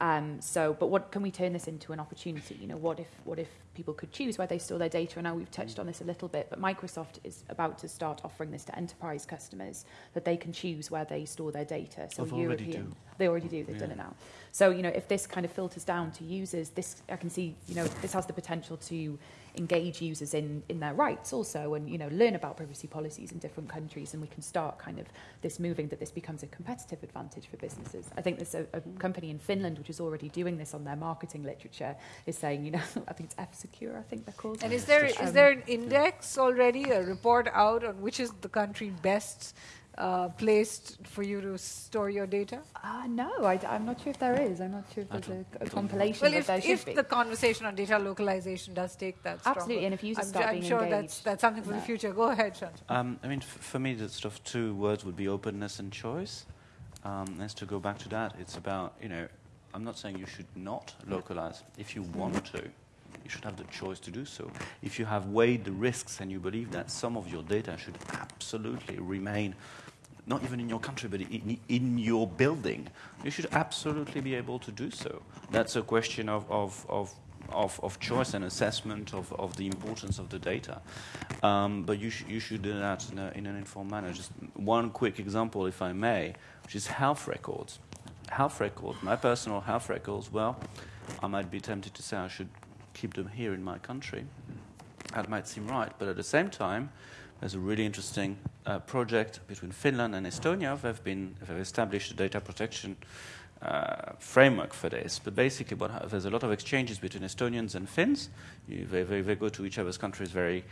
Um, so, but what can we turn this into an opportunity? You know, what if, what if people could choose where they store their data. And now we've touched on this a little bit, but Microsoft is about to start offering this to enterprise customers that they can choose where they store their data. So I've already European, do. they already do. They've done it now. So you know, if this kind of filters down to users, this I can see. You know, this has the potential to engage users in, in their rights also and you know learn about privacy policies in different countries and we can start kind of this moving that this becomes a competitive advantage for businesses. I think there's a, a company in Finland which is already doing this on their marketing literature is saying you know (laughs) I think it's F-Secure I think they're called. And is there is Um, there an index already, a report out on which is the country best uh, placed for you to store your data? Uh, no, I, am not sure if there is. I'm not sure if there's a, a compilation Well, if, there if be. the conversation on data localization does take that stronger, Absolutely, and if users I'm, start I'm being sure that's engaged that's something for in the future. Go ahead, Shant. Um, I mean, f- for me, the sort of two words would be openness and choice. Um, as to go back to that, it's about you know, I'm not saying you should not localize. If you want to, you should have the choice to do so. If you have weighed the risks and you believe that some of your data should absolutely remain, not even in your country, but in, in your building, you should absolutely be able to do so. That's a question of, of, of of, of choice and assessment of, of the importance of the data. Um, but you, sh- you should do that in, a, in an informed manner. Just one quick example, if I may, which is health records. Health records, my personal health records, well, I might be tempted to say I should keep them here in my country. That might seem right, but at the same time, there's a really interesting uh, project between Finland and Estonia. They've been they've established a data protection uh, framework for this. But basically, what there's a lot of exchanges between Estonians and Finns. You, they, they, they go to each other's countries very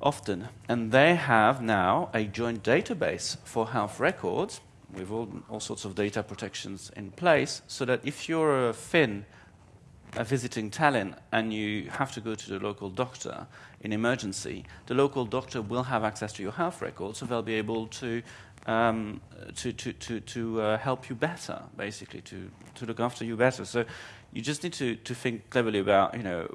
often, and they have now a joint database for health records with all, all sorts of data protections in place, so that if you're a Finn visiting Tallinn and you have to go to the local doctor in emergency, the local doctor will have access to your health records, so they'll be able to um, to to to, to uh, help you better, basically to to look after you better. So you just need to, to think cleverly about, you know,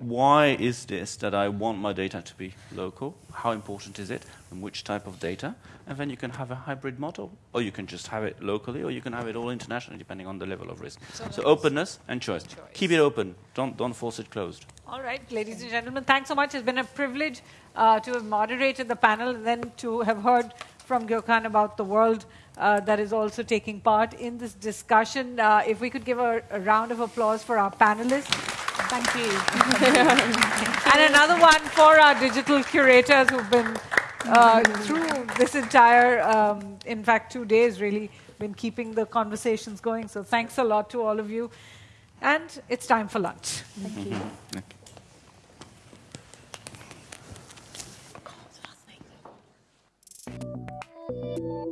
why is this that I want my data to be local? How important is it? And which type of data? And then you can have a hybrid model. Or you can just have it locally, or you can have it all internationally, depending on the level of risk. So So, openness and choice. Keep it open. Don't, don't force it closed. All right, ladies and gentlemen, thanks so much. It's been a privilege uh, to have moderated the panel and then to have heard from Gökhan about the world uh, that is also taking part in this discussion. Uh, if we could give a, a round of applause for our panelists. Thank you. (laughs) and another one for our digital curators who've been uh, through this entire, um, in fact, two days really, been keeping the conversations going. So thanks a lot to all of you. And it's time for lunch. Thank you. Okay.